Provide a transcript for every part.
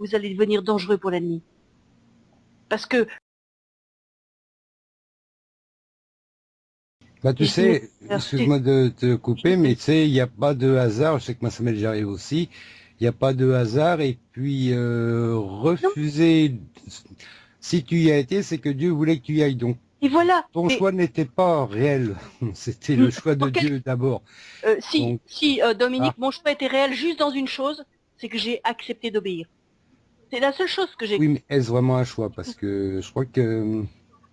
vous allez devenir dangereux pour l'ennemi. Parce que Bah tu sais, excuse-moi de te couper, mais tu sais, il n'y a pas de hasard, je sais que m'est déjà arrivé aussi, il n'y a pas de hasard, et puis euh, refuser, si tu y as été, c'est que Dieu voulait que tu y ailles, donc et voilà. Ton choix n'était pas réel, c'était le choix de Dieu d'abord. Euh, si, si euh, Dominique, ah. mon choix était réel juste dans une chose, c'est que j'ai accepté d'obéir. C'est la seule chose que j'ai. Oui, mais est-ce vraiment un choix? Parce que je crois que.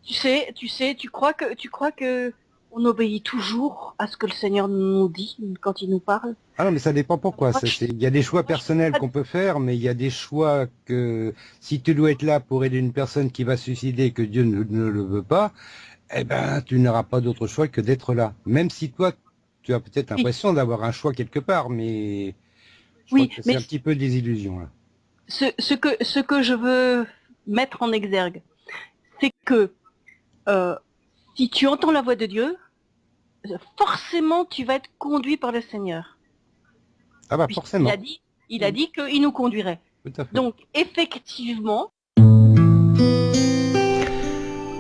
Tu sais, tu sais, tu crois que, tu crois que on obéit toujours à ce que le Seigneur nous dit quand il nous parle? Ah non, mais ça dépend pourquoi. Il y a des choix personnels qu'on peut faire, mais il y a des choix que si tu dois être là pour aider une personne qui va suicider et que Dieu ne, le veut pas, eh ben tu n'auras pas d'autre choix que d'être là. Même si toi, tu as peut-être l'impression d'avoir un choix quelque part, mais oui, c'est un petit peu des illusions. Là. Ce, ce, que, ce que je veux mettre en exergue, c'est que euh, si tu entends la voix de Dieu, forcément tu vas être conduit par le Seigneur. Ah bah forcément. Il a dit, il a dit qu'il nous conduirait. Donc effectivement.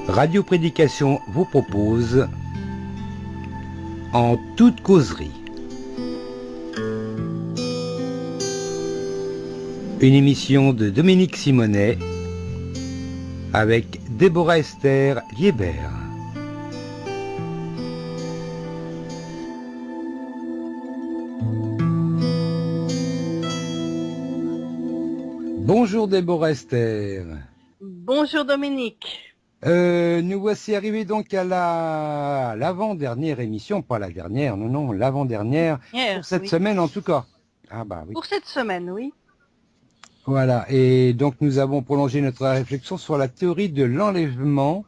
Radio Prédication vous propose en toute causerie. Une émission de Dominique Simonet avec Déborah Esther Liébert. Bonjour Déborah Esther. Bonjour Dominique. Euh, nous voici arrivés donc à la l'avant-dernière émission, pas la dernière, non, non, l'avant-dernière, pour cette semaine en tout cas. Ah bah oui. Pour cette semaine, oui. Voilà, et donc nous avons prolongé notre réflexion sur la théorie de l'enlèvement.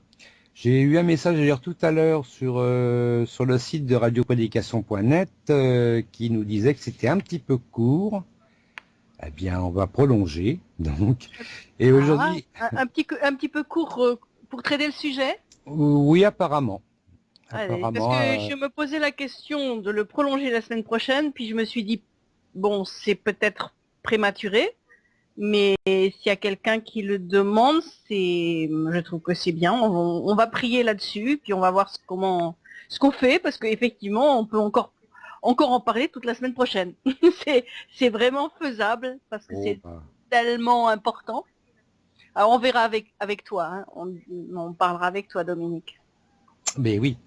J'ai eu un message d'ailleurs tout à l'heure sur euh, sur le site de radioprédication.net euh, qui nous disait que c'était un petit peu court eh bien, on va prolonger, donc. Et aujourd'hui... Ah, un, petit, un petit peu court euh, pour traiter le sujet? Oui, apparemment. parce que euh, je me posais la question de le prolonger la semaine prochaine, puis je me suis dit, bon, c'est peut-être prématuré, mais s'il y a quelqu'un qui le demande, c'est, je trouve que c'est bien. On, va prier là-dessus, puis on va voir comment, ce qu'on fait, parce qu'effectivement, on peut encore encore en parler toute la semaine prochaine. c'est vraiment faisable parce que c'est bah. tellement important. Alors on verra avec, avec toi, hein. on, parlera avec toi Dominique. Mais oui.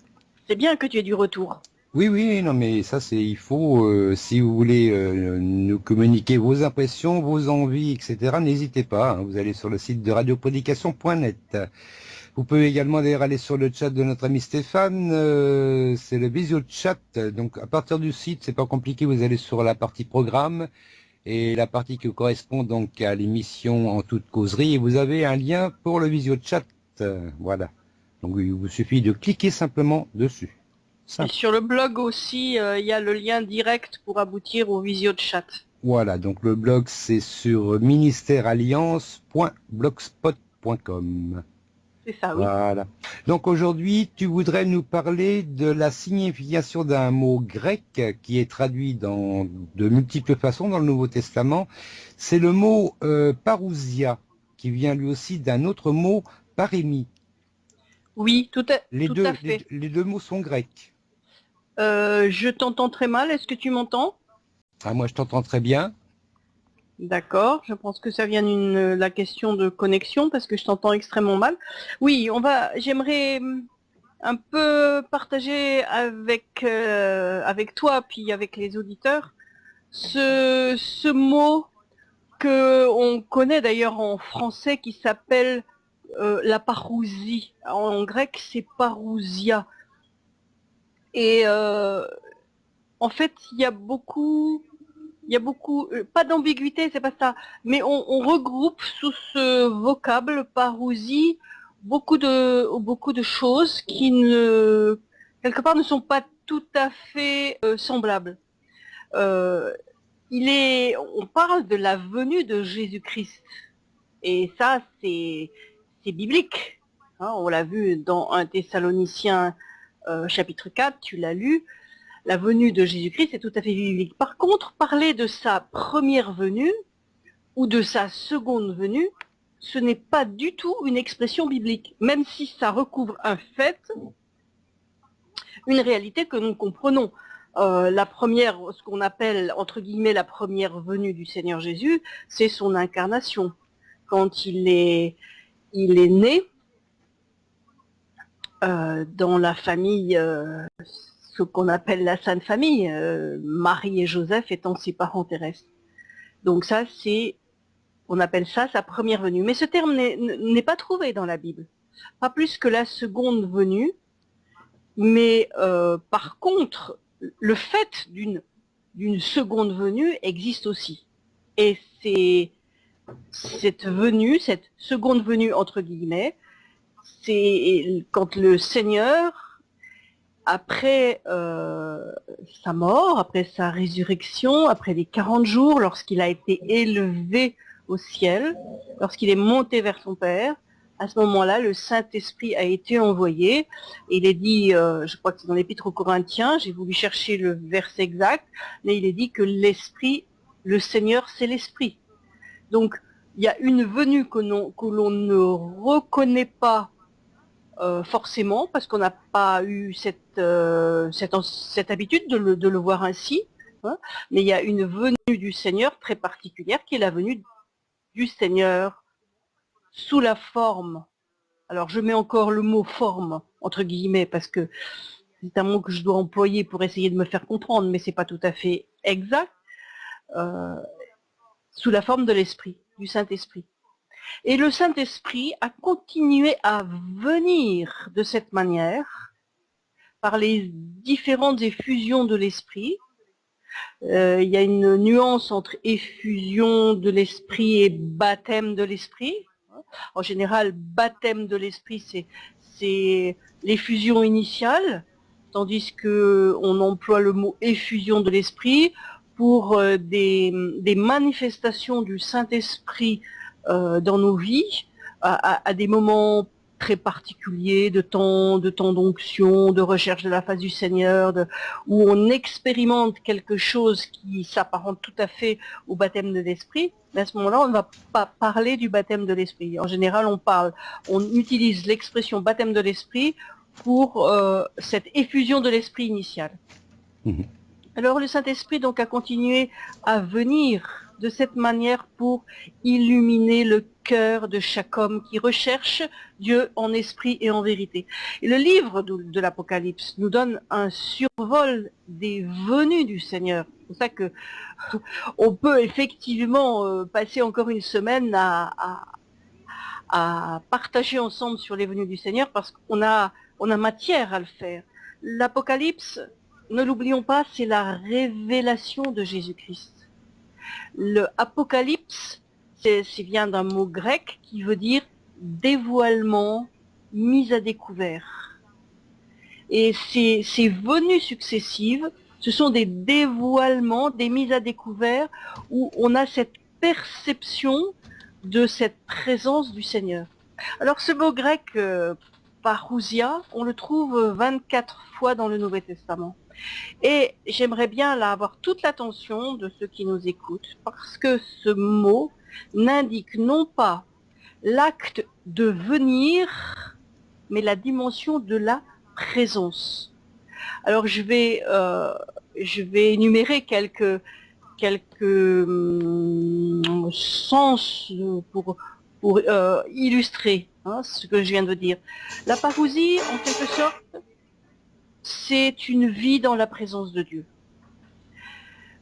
C'est bien que tu aies du retour. Oui, oui, non, mais ça, c'est, il faut, euh, si vous voulez euh, nous communiquer vos impressions, vos envies, etc., n'hésitez pas. Hein. vous allez sur le site de radioprédication.net. Vous pouvez également aller sur le chat de notre ami Stéphane, euh, c'est le visio chat. Donc à partir du site, c'est pas compliqué, vous allez sur la partie programme et la partie qui correspond donc à l'émission en toute causerie et vous avez un lien pour le visio chat. voilà. Donc il vous suffit de cliquer simplement dessus. Et sur le blog aussi, euh, il y a le lien direct pour aboutir au visio chat. Voilà, donc le blog c'est sur ministèrealliance.blogspot.com. C'est ça, oui. Voilà. Donc aujourd'hui, tu voudrais nous parler de la signification d'un mot grec qui est traduit dans de multiples façons dans le Nouveau Testament. C'est le mot euh, parousia, qui vient lui aussi d'un autre mot parémie. Oui, tout à, les tout deux, à fait. Les, deux mots sont grecs. Euh, je t'entends très mal, est-ce que tu m'entends? Ah, Moi, je t'entends très bien. D'accord, je pense que ça vient d'une la question de connexion parce que je t'entends extrêmement mal. Oui, on va. J'aimerais hum, un peu partager avec euh, avec toi puis avec les auditeurs ce, ce mot que on connaît d'ailleurs en français qui s'appelle euh, la parousie. En, grec, c'est parousia. Et euh, en fait, il y a beaucoup il y a beaucoup, euh, pas d'ambiguïté, c'est pas ça, mais on, regroupe sous ce vocable parousie beaucoup de beaucoup de choses qui ne quelque part ne sont pas tout à fait euh, semblables. Euh, il est, on parle de la venue de Jésus-Christ, et ça c'est biblique. Hein, on l'a vu dans un Thessaloniciens chapitre 4, tu l'as lu la venue de Jésus-Christ est tout à fait biblique. Par contre, parler de sa première venue, ou de sa seconde venue, ce n'est pas du tout une expression biblique, même si ça recouvre un fait, une réalité que nous comprenons. Euh, la première, ce qu'on appelle entre guillemets la première venue du Seigneur Jésus, c'est son incarnation. Quand il est, il est né euh, dans la famille, euh, ce qu'on appelle la Sainte Famille, Marie et Joseph étant ses parents terrestres. Donc ça, c'est, on appelle ça sa première venue. Mais ce terme n'est pas trouvé dans la Bible. Pas plus que la seconde venue. Mais par contre, le fait d'une seconde venue existe aussi. Et c'est cette venue, cette seconde venue entre guillemets, c'est quand le Seigneur, après euh, sa mort, après sa résurrection, après les 40 jours, lorsqu'il a été élevé au ciel, lorsqu'il est monté vers son Père, à ce moment-là, le Saint-Esprit a été envoyé. il est dit, euh, je crois que c'est dans l'Épître aux Corinthiens, j'ai voulu chercher le verset exact, mais il est dit que l'Esprit, le Seigneur, c'est l'Esprit. Donc, il y a une venue que l'on ne reconnaît pas euh, forcément, parce qu'on n'a pas eu cette, euh, cette, habitude de le, voir ainsi, hein. mais il y a une venue du Seigneur très particulière, qui est la venue du Seigneur sous la forme, alors je mets encore le mot forme, entre guillemets, parce que c'est un mot que je dois employer pour essayer de me faire comprendre, mais c'est pas tout à fait exact, euh, sous la forme de l'esprit, du Saint-Esprit. Et le Saint-Esprit a continué à venir de cette manière, par les différentes effusions de l'esprit. Euh, il y a une nuance entre effusion de l'esprit et baptême de l'esprit. En général, baptême de l'esprit, c'est l'effusion initiale, tandis qu'on emploie le mot effusion de l'esprit pour euh, des, manifestations du Saint-Esprit euh, dans nos vies, à, des moments très particulier, de temps de temps d'onction, de recherche de la face du Seigneur, où on expérimente quelque chose qui s'apparente tout à fait au baptême de l'esprit, mais à ce moment-là, on ne va pas parler du baptême de l'esprit. En général, on parle, on utilise l'expression baptême de l'esprit pour euh, cette effusion de l'esprit initial. Mhm. Alors le Saint-Esprit donc a continué à venir de cette manière pour illuminer le cœur de chaque homme qui recherche Dieu en esprit et en vérité. Et le livre de, l'Apocalypse nous donne un survol des venues du Seigneur. C'est pour ça que on peut effectivement euh, passer encore une semaine à, partager ensemble sur les venues du Seigneur parce qu'on a, on a matière à le faire. L'Apocalypse, ne l'oublions pas, c'est la révélation de Jésus-Christ. Le Apocalypse, c'est vient d'un mot grec qui veut dire dévoilement, mise à découvert. Et ces, venues successives, ce sont des dévoilements, des mises à découvert où on a cette perception de cette présence du Seigneur. Alors ce mot grec, euh, parousia, on le trouve 24 fois dans le Nouveau Testament. Et j'aimerais bien là avoir toute l'attention de ceux qui nous écoutent, parce que ce mot n'indique non pas l'acte de venir, mais la dimension de la présence. Alors je vais, euh, je vais énumérer quelques, quelques hum, sens pour, pour euh, illustrer hein, ce que je viens de dire. La parousie, en quelque sorte, c'est une vie dans la présence de Dieu.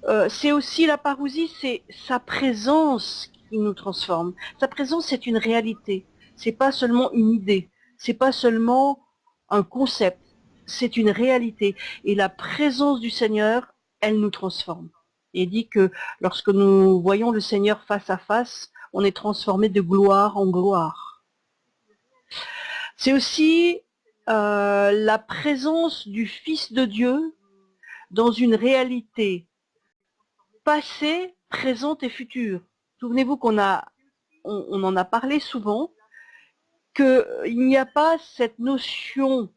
Euh, c'est aussi la parousie, c'est sa présence qui nous transforme. Sa présence, c'est une réalité. C'est pas seulement une idée. C'est pas seulement un concept. C'est une réalité. Et la présence du Seigneur, elle nous transforme. Et dit que lorsque nous voyons le Seigneur face à face, on est transformé de gloire en gloire. C'est aussi euh, la présence du Fils de Dieu dans une réalité passée, présente et future. Souvenez-vous qu'on a, on, en a parlé souvent, qu'il n'y a pas cette notion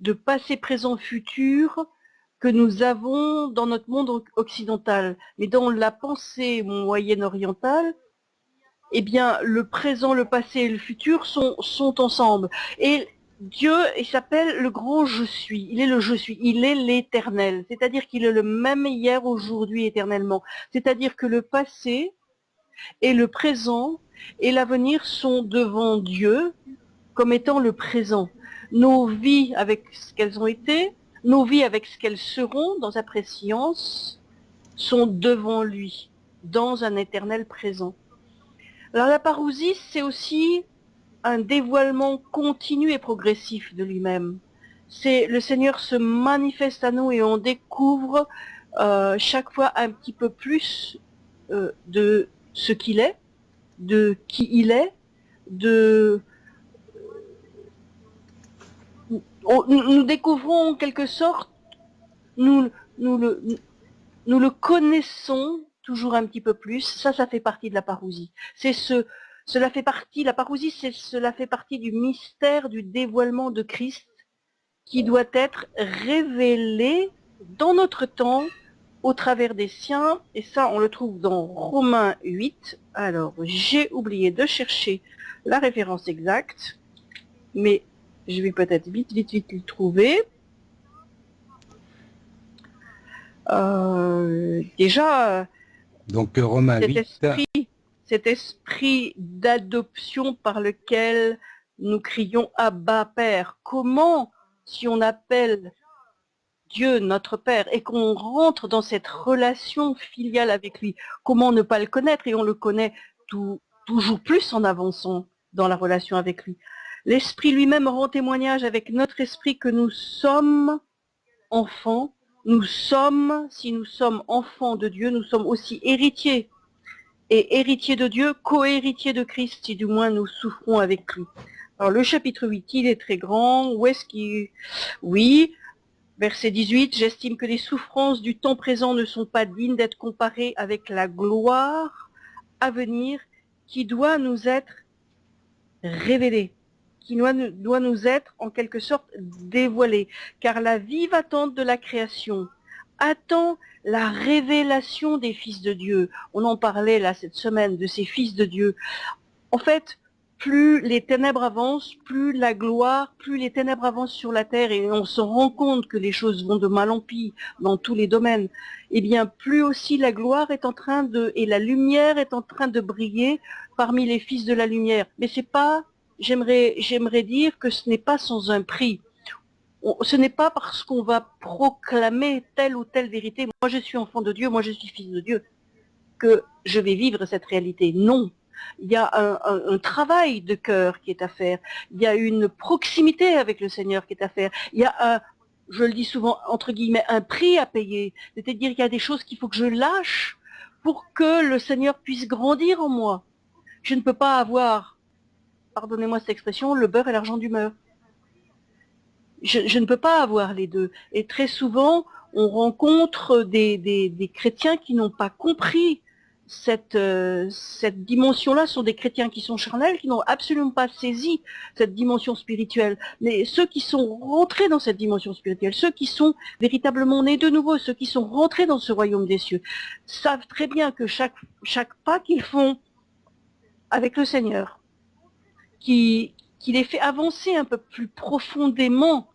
de passé, présent, futur que nous avons dans notre monde occidental. Mais dans la pensée moyenne orientale, eh bien, le présent, le passé et le futur sont, ensemble. Dieu, il s'appelle le grand je suis. Il est le je suis. Il est l'éternel. C'est-à-dire qu'il est le même hier, aujourd'hui, éternellement. C'est-à-dire que le passé et le présent et l'avenir sont devant Dieu comme étant le présent. Nos vies avec ce qu'elles ont été, nos vies avec ce qu'elles seront dans sa préscience sont devant lui, dans un éternel présent. Alors la parousie, c'est aussi un dévoilement continu et progressif de lui-même. C'est le Seigneur se manifeste à nous et on découvre euh, chaque fois un petit peu plus euh, de ce qu'il est, de qui il est, de nous découvrons en quelque sorte, nous, nous, le, nous le connaissons toujours un petit peu plus. Ça, ça fait partie de la parousie. C'est ce, cela fait partie, la parousie, c'est, cela fait partie du mystère du dévoilement de Christ qui doit être révélé dans notre temps au travers des siens. Et ça, on le trouve dans Romains 8. Alors, j'ai oublié de chercher la référence exacte, mais je vais peut-être vite, vite, vite le trouver. Euh, déjà, donc Romain cet esprit, cet esprit d'adoption par lequel nous crions Abba Père. Comment, si on appelle Dieu notre Père et qu'on rentre dans cette relation filiale avec lui, comment ne pas le connaître? Et on le connaît toujours plus en avançant dans la relation avec lui. L'Esprit lui-même rend témoignage avec notre esprit que nous sommes enfants. Nous sommes, si nous sommes enfants de Dieu, nous sommes aussi héritiers. Et héritiers de Dieu, co-héritiers de Christ, si du moins nous souffrons avec lui. Alors le chapitre 8, il est très grand. Où est-ce qu'il... Oui, verset 18, j'estime que les souffrances du temps présent ne sont pas dignes d'être comparées avec la gloire à venir qui doit nous être révélée qui doit, nous être en quelque sorte dévoilé. Car la vive attente de la création attend la révélation des fils de Dieu. On en parlait là cette semaine de ces fils de Dieu. En fait, plus les ténèbres avancent, plus la gloire, plus les ténèbres avancent sur la terre et on se rend compte que les choses vont de mal en pis dans tous les domaines, eh bien plus aussi la gloire est en train de, et la lumière est en train de briller parmi les fils de la lumière. Mais c'est pas j'aimerais dire que ce n'est pas sans un prix. Ce n'est pas parce qu'on va proclamer telle ou telle vérité, moi je suis enfant de Dieu, moi je suis fils de Dieu, que je vais vivre cette réalité. Non. Il y a un, travail de cœur qui est à faire. Il y a une proximité avec le Seigneur qui est à faire. Il y a un, je le dis souvent, entre guillemets, un prix à payer. C'est-à-dire qu'il y a des choses qu'il faut que je lâche pour que le Seigneur puisse grandir en moi. Je ne peux pas avoir pardonnez-moi cette expression, le beurre et l'argent du beurre. Je, ne peux pas avoir les deux. Et très souvent, on rencontre des, chrétiens qui n'ont pas compris cette, euh, cette dimension-là sont des chrétiens qui sont charnels, qui n'ont absolument pas saisi cette dimension spirituelle. Mais ceux qui sont rentrés dans cette dimension spirituelle, ceux qui sont véritablement nés de nouveau, ceux qui sont rentrés dans ce royaume des cieux, savent très bien que chaque, chaque pas qu'ils font avec le Seigneur, qui, les fait avancer un peu plus profondément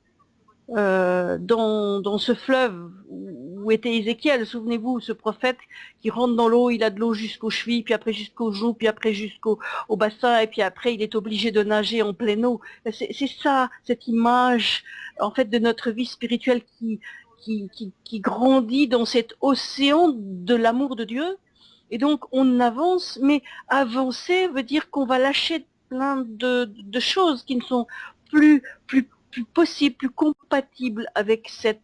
euh, dans, ce fleuve où était Ézéchiel. Souvenez-vous, ce prophète qui rentre dans l'eau, il a de l'eau jusqu'aux chevilles, puis après jusqu'aux joues, puis après jusqu'au au bassin, et puis après il est obligé de nager en pleine eau. C'est ça, cette image en fait de notre vie spirituelle qui, qui, qui grandit dans cet océan de l'amour de Dieu. Et donc on avance, mais avancer veut dire qu'on va lâcher plein de, choses qui ne sont plus, plus, plus possibles, plus compatibles avec cet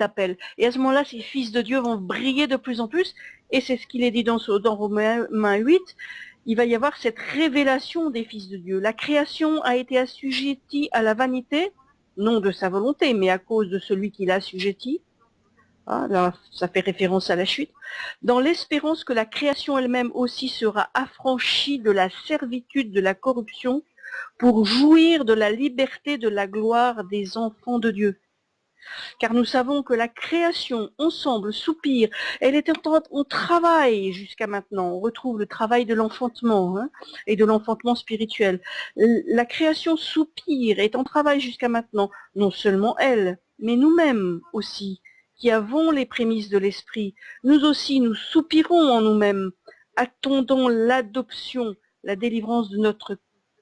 appel. Et à ce moment-là, ces fils de Dieu vont briller de plus en plus, et c'est ce qu'il est dit dans, dans Romains 8, il va y avoir cette révélation des fils de Dieu. La création a été assujettie à la vanité, non de sa volonté, mais à cause de celui qui l'a assujettie. Ah, là, ça fait référence à la chute. Dans l'espérance que la création elle-même aussi sera affranchie de la servitude de la corruption pour jouir de la liberté de la gloire des enfants de Dieu. car nous savons que la création ensemble soupire, elle est en, travail jusqu'à maintenant, on retrouve le travail de l'enfantement hein, et de l'enfantement spirituel. La création soupire, est en travail jusqu'à maintenant, non seulement elle, mais nous-mêmes aussi, qui avons les prémices de l'esprit, nous aussi nous soupirons en nous-mêmes, attendons l'adoption, la délivrance de notre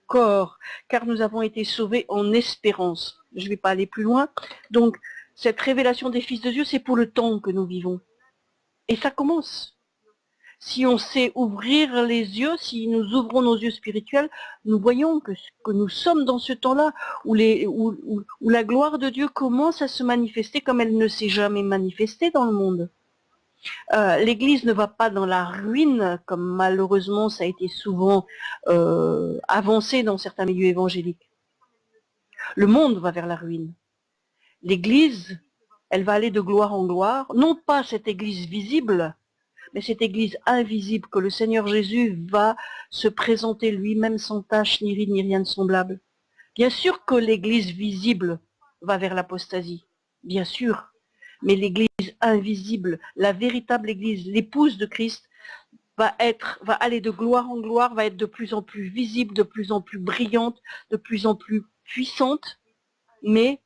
corps, car nous avons été sauvés en espérance. Je ne vais pas aller plus loin. Donc, cette révélation des fils de Dieu, c'est pour le temps que nous vivons. Et ça commence. Si on sait ouvrir les yeux, si nous ouvrons nos yeux spirituels, nous voyons que, nous sommes dans ce temps-là où la gloire de Dieu commence à se manifester comme elle ne s'est jamais manifestée dans le monde. Euh, L'Église ne va pas dans la ruine, comme malheureusement ça a été souvent euh, avancé dans certains milieux évangéliques. Le monde va vers la ruine. L'Église, elle va aller de gloire en gloire, non pas cette Église visible, mais cette Église invisible que le Seigneur Jésus va se présenter lui-même sans tache, ni ride, ni rien de semblable. Bien sûr que l'Église visible va vers l'apostasie, bien sûr, mais l'Église invisible, la véritable Église, l'épouse de Christ, va être, va aller de gloire en gloire, va être de plus en plus visible, de plus en plus brillante, de plus en plus puissante, mais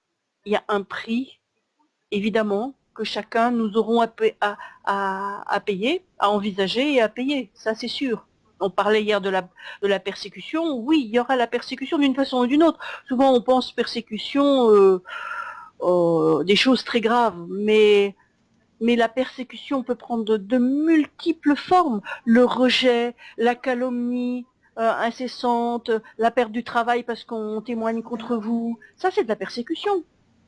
il y a un prix, évidemment, que chacun nous aurons à, payer, à envisager et à payer, ça c'est sûr. On parlait hier de la, de la persécution, oui, il y aura la persécution d'une façon ou d'une autre. Souvent on pense persécution, euh, euh, des choses très graves, mais, mais la persécution peut prendre de, multiples formes. Le rejet, la calomnie, euh, incessante, la perte du travail parce qu'on témoigne contre vous. Ça, c'est de la persécution.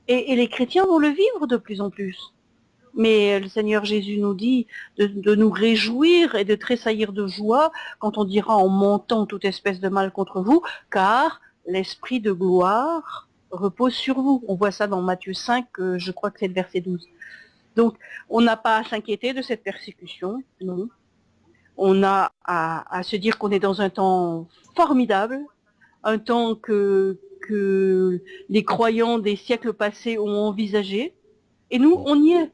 Et, les chrétiens vont le vivre de plus en plus. Mais le Seigneur Jésus nous dit de, nous réjouir et de tressaillir de joie quand on dira en montant toute espèce de mal contre vous, car l'esprit de gloire repose sur vous. On voit ça dans Matthieu 5, euh, je crois que c'est le verset 12. Donc, on n'a pas à s'inquiéter de cette persécution, non. On a à se dire qu'on est dans un temps formidable, un temps que, que les croyants des siècles passés ont envisagé. Et nous, on y est.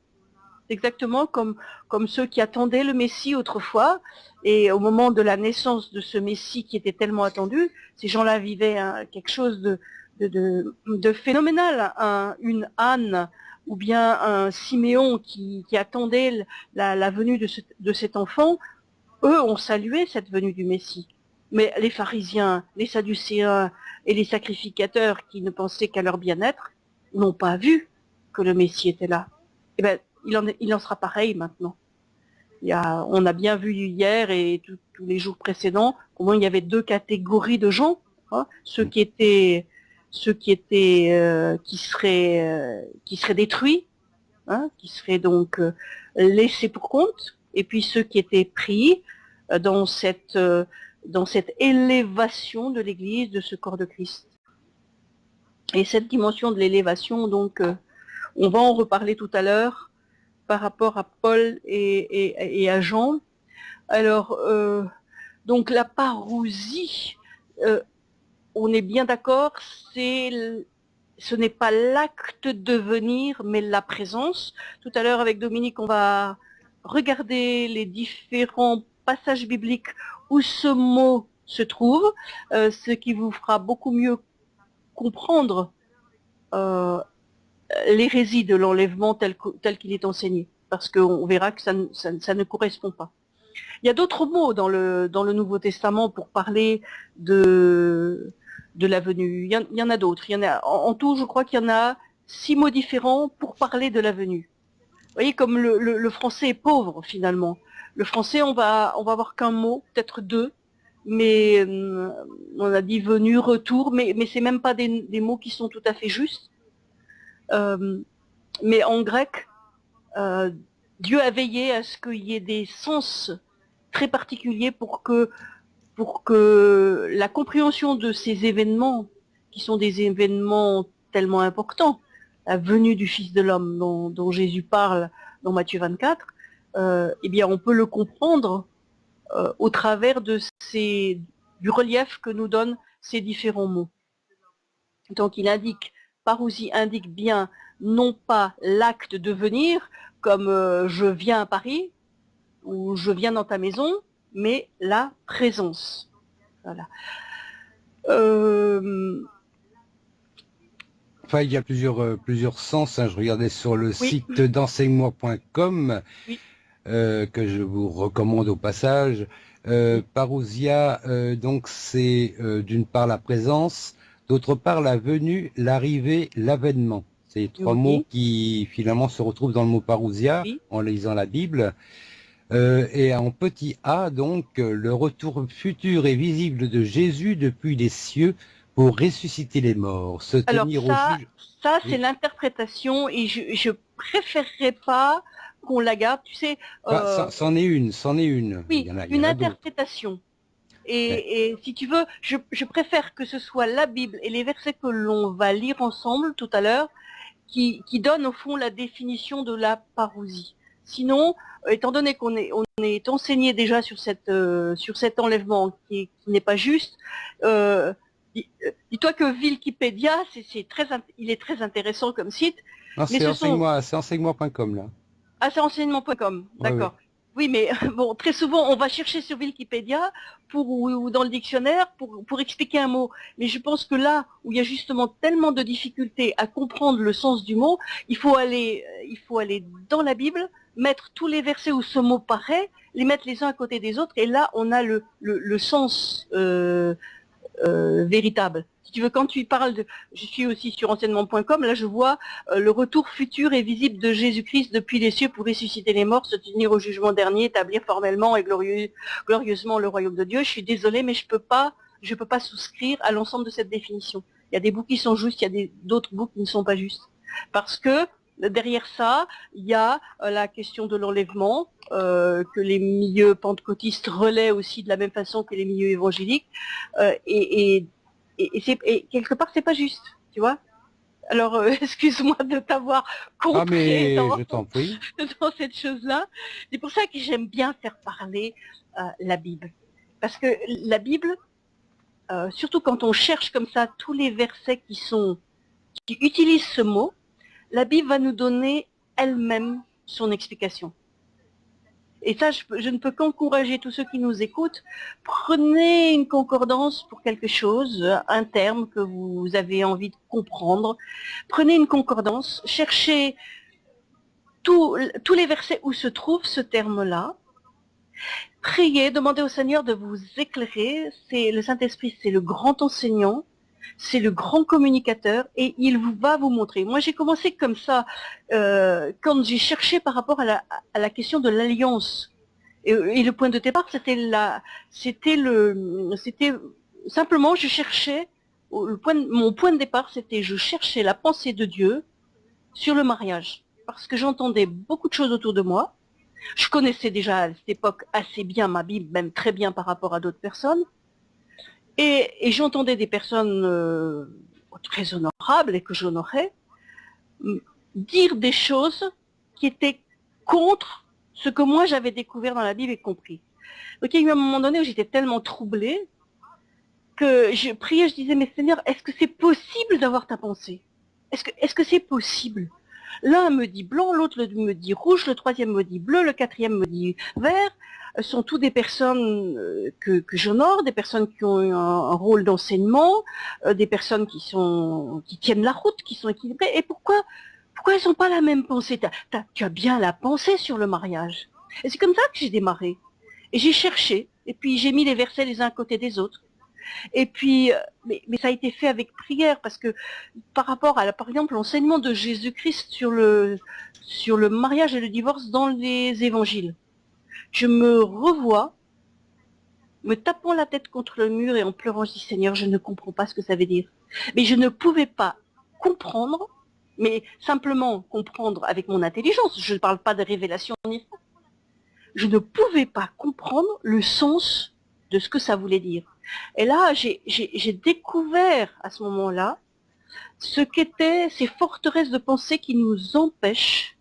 Exactement comme, comme ceux qui attendaient le Messie autrefois. Et au moment de la naissance de ce Messie qui était tellement attendu, ces gens-là vivaient hein, quelque chose de, de, de, phénoménal. une Anne ou bien un Siméon qui, qui attendait la, la venue de, de cet enfant, eux ont salué cette venue du Messie. Mais les pharisiens, les sadducéens et les sacrificateurs qui ne pensaient qu'à leur bien-être n'ont pas vu que le Messie était là. Eh bien, il en, il en sera pareil maintenant. Il y a, on a bien vu hier et tous les jours précédents comment il y avait deux catégories de gens. Hein, ceux qui étaient, ceux qui étaient, euh, qui seraient, euh, qui seraient détruits, hein, qui seraient donc euh, laissés pour compte, et puis ceux qui étaient pris dans cette dans cette élévation de l'Église, de ce corps de Christ. Et cette dimension de l'élévation, donc, on va en reparler tout à l'heure par rapport à Paul et, à Jean. Alors, euh, donc la parousie, euh, on est bien d'accord, c'est ce n'est pas l'acte de venir, mais la présence. Tout à l'heure, avec Dominique, on va regarder les différents passages bibliques où ce mot se trouve, euh, ce qui vous fera beaucoup mieux comprendre l'hérésie de l'enlèvement tel qu'il est enseigné, parce qu'on verra que ça, ne correspond pas. Il y a d'autres mots dans le, Nouveau Testament pour parler de, la venue. Il y en, a d'autres. En, en, tout, je crois qu'il y en a six mots différents pour parler de la venue. Vous voyez comme le français est pauvre finalement. Le français, on va, on va avoir qu'un mot, peut-être deux, mais euh, on a dit venu, retour, mais, mais c'est même pas des, mots qui sont tout à fait justes. Euh, mais en grec, euh, Dieu a veillé à ce qu'il y ait des sens très particuliers pour que, pour que la compréhension de ces événements, qui sont des événements tellement importants, la venue du Fils de l'homme dont, dont Jésus parle dans Matthieu 24, euh, eh bien, on peut le comprendre euh, au travers de ces, du relief que nous donnent ces différents mots. Donc, il indique parousie indique bien non pas l'acte de venir, comme euh, je viens à Paris, ou je viens dans ta maison, mais la présence. Voilà. Euh, enfin, il y a plusieurs, euh, plusieurs sens. Hein. Je regardais sur le site d'enseignement.com, que je vous recommande au passage. parousia, donc c'est d'une part la présence, d'autre part la venue, l'arrivée, l'avènement. C'est trois mots qui finalement se retrouvent dans le mot parousia en lisant la Bible. Euh, et en petit a, donc, le retour futur et visible de Jésus depuis les cieux pour ressusciter les morts, se tenir ça, au juge. Ça, c'est l'interprétation et je, ne préférerais pas qu'on la garde, tu sais. Bah, euh... c'en est une, c'en est une. Oui, une interprétation. Et, si tu veux, je, je, préfère que ce soit la Bible et les versets que l'on va lire ensemble tout à l'heure qui, donne au fond la définition de la parousie. Sinon, euh, étant donné qu'on est, on est enseigné déjà sur, cette, euh, sur cet enlèvement qui, n'est pas juste, euh, dis-toi que Wikipédia, c'est très, il est très intéressant comme site. c'est enseignement.com là. Ah, c'est enseignement.com, d'accord. Oui, mais bon, très souvent, on va chercher sur Wikipédia ou, dans le dictionnaire pour, expliquer un mot. Mais je pense que là où il y a justement tellement de difficultés à comprendre le sens du mot, il faut aller, euh, il faut aller dans la Bible, mettre tous les versets où ce mot paraît, les mettre les uns à côté des autres, et là, on a le, le, sens euh, euh, véritable. Si tu veux, quand tu parles de... Je suis aussi sur enseignement.com, là je vois euh, le retour futur et visible de Jésus-Christ depuis les cieux pour ressusciter les morts, se tenir au jugement dernier, établir formellement et glorieusement le royaume de Dieu. Je suis désolée, mais je peux pas, je peux pas souscrire à l'ensemble de cette définition. Il y a des bouts qui sont justes, il y a d'autres bouts qui ne sont pas justes. Parce que derrière ça, il y a euh, la question de l'enlèvement, euh, que les milieux pentecôtistes relaient aussi de la même façon que les milieux évangéliques. et, et et, quelque part c'est pas juste, tu vois. Alors euh, excuse-moi de t'avoir compris ah, mais dans, je dans cette chose-là. C'est pour ça que j'aime bien faire parler euh, la Bible, parce que la Bible, euh, surtout quand on cherche comme ça tous les versets qui sont qui utilisent ce mot, la Bible va nous donner elle-même son explication. Et ça, je, ne peux qu'encourager tous ceux qui nous écoutent. Prenez une concordance pour quelque chose, un terme que vous avez envie de comprendre. Prenez une concordance, cherchez tous les versets où se trouve ce terme-là. Priez, demandez au Seigneur de vous éclairer. C'est le Saint-Esprit, c'est le grand enseignant c'est le grand communicateur et il va vous montrer. Moi, j'ai commencé comme ça euh, quand j'ai cherché par rapport à la, question de l'alliance. Et, le point de départ, c'était le, c'était simplement, je cherchais, mon point de départ, c'était je cherchais la pensée de Dieu sur le mariage, parce que j'entendais beaucoup de choses autour de moi. Je connaissais déjà à cette époque assez bien ma Bible, même très bien par rapport à d'autres personnes. Et, j'entendais des personnes euh, très honorables et que j'honorais dire des choses qui étaient contre ce que moi j'avais découvert dans la Bible et compris. Donc il y a eu un moment donné où j'étais tellement troublée que je priais, je disais, mais Seigneur, est-ce que c'est possible d'avoir ta pensée? Est-ce que c'est possible? L'un me dit blanc, l'autre me dit rouge, le troisième me dit bleu, le quatrième me dit vert sont tous des personnes euh, que, j'honore, des personnes qui ont un, rôle d'enseignement, euh, des personnes qui tiennent la route, qui sont équilibrées. Et pourquoi pourquoi elles n'ont pas la même pensée? Tu as bien la pensée sur le mariage. Et c'est comme ça que j'ai démarré. Et j'ai cherché, et puis j'ai mis les versets les uns à côté des autres. Et puis, euh, mais, mais, ça a été fait avec prière, parce que par rapport à, par exemple, l'enseignement de Jésus-Christ sur le, sur le mariage et le divorce dans les évangiles, je me revois me tapant la tête contre le mur et en pleurant, je dis Seigneur, je ne comprends pas ce que ça veut dire. Mais je ne pouvais pas comprendre, mais simplement comprendre avec mon intelligence. Je ne parle pas de révélation ni. Je ne pouvais pas comprendre le sens de ce que ça voulait dire. Et là, j'ai découvert à ce moment-là ce qu'étaient ces forteresses de pensée qui nous empêchent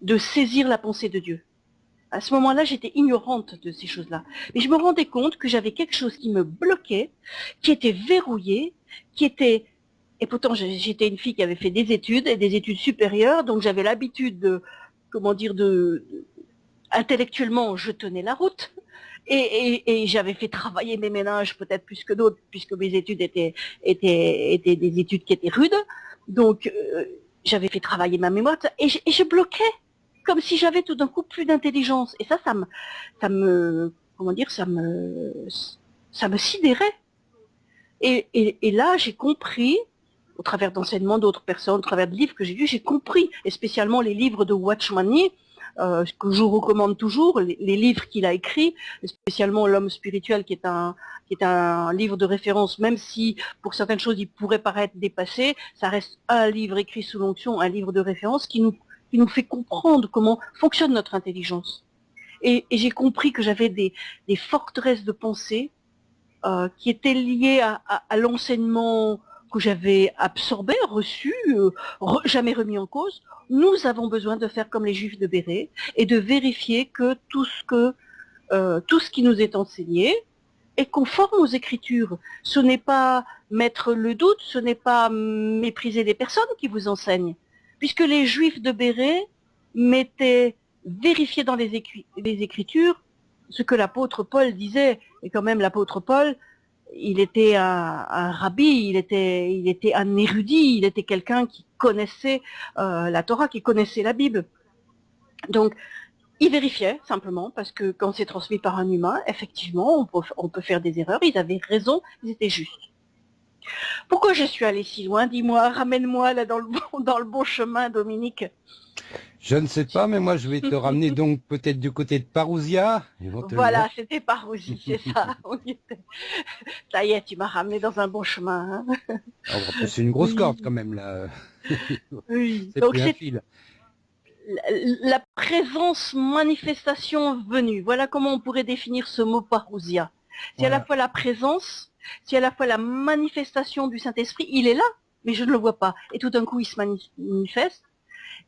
de saisir la pensée de Dieu à ce moment-là, j'étais ignorante de ces choses-là. Mais je me rendais compte que j'avais quelque chose qui me bloquait, qui était verrouillé, qui était et pourtant j'étais une fille qui avait fait des études et des études supérieures, donc j'avais l'habitude de, comment dire, de, intellectuellement je tenais la route. Et, j'avais fait travailler mes ménages peut-être plus que d'autres, puisque mes études étaient, étaient, étaient des études qui étaient rudes. Donc euh, j'avais fait travailler ma mémoire et je, et je bloquais comme si j'avais tout d'un coup plus d'intelligence. Et ça, ça me, ça me, comment dire, ça me, ça me sidérait. Et, là, j'ai compris, au travers d'enseignements d'autres personnes, au travers de livres que j'ai lus, j'ai compris, et spécialement les livres de Watchmani, euh, que je recommande toujours, les, livres qu'il a écrits, spécialement L'homme spirituel, qui est un qui est un livre de référence, même si pour certaines choses il pourrait paraître dépassé, ça reste un livre écrit sous l'onction, un livre de référence qui nous qui nous fait comprendre comment fonctionne notre intelligence. Et, j'ai compris que j'avais des, forteresses de pensée euh, qui étaient liées à, l'enseignement que j'avais absorbé, reçu, euh, jamais remis en cause. Nous avons besoin de faire comme les Juifs de Béret et de vérifier que tout ce que euh, tout ce qui nous est enseigné est conforme aux Écritures. Ce n'est pas mettre le doute, ce n'est pas mépriser les personnes qui vous enseignent, puisque les Juifs de Béret mettaient vérifier dans les, Écritures ce que l'apôtre Paul disait. Et quand même, l'apôtre Paul, il était un, rabbi, il était, un érudit, il était quelqu'un qui connaissait euh, la Torah, qui connaissait la Bible. Donc, il vérifiait simplement, parce que quand c'est transmis par un humain, effectivement, on peut faire des erreurs. Ils avaient raison, ils étaient justes. Pourquoi je suis allée si loin? Dis-moi, ramène-moi là dans le, bon, dans le bon chemin, Dominique. Je ne sais pas, mais moi je vais te ramener donc peut-être du côté de Parousia. Voilà, c'était Parousie, c'est ça. ça y est, tu m'as ramené dans un bon chemin. Hein. Ah, c'est une grosse corde quand même là. oui, donc c'est la présence manifestation venue. Voilà comment on pourrait définir ce mot parousia. C'est à la fois la présence, c'est à la fois la manifestation du Saint-Esprit, il est là, mais je ne le vois pas. Et tout d'un coup, il se manifeste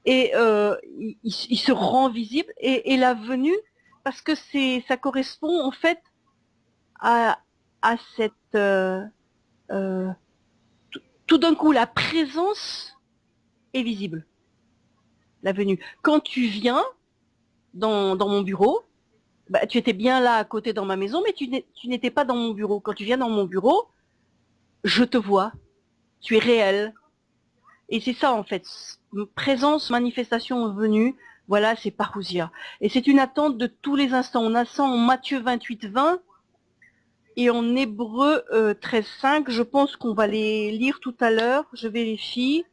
et euh, il, se rend visible et, la venue parce que ça correspond en fait à, à cette euh, euh, tout d'un coup la présence est visible la venue quand tu viens dans, dans mon bureau bah, tu étais bien là à côté dans ma maison mais tu n'étais pas dans mon bureau quand tu viens dans mon bureau je te vois tu es réel et c'est ça en fait présence, manifestation venue, voilà, c'est parousia. Et c'est une attente de tous les instants. On a ça en Matthieu 28, 20 et en Hébreu 13, 5. Je pense qu'on va les lire tout à l'heure. Je vérifie.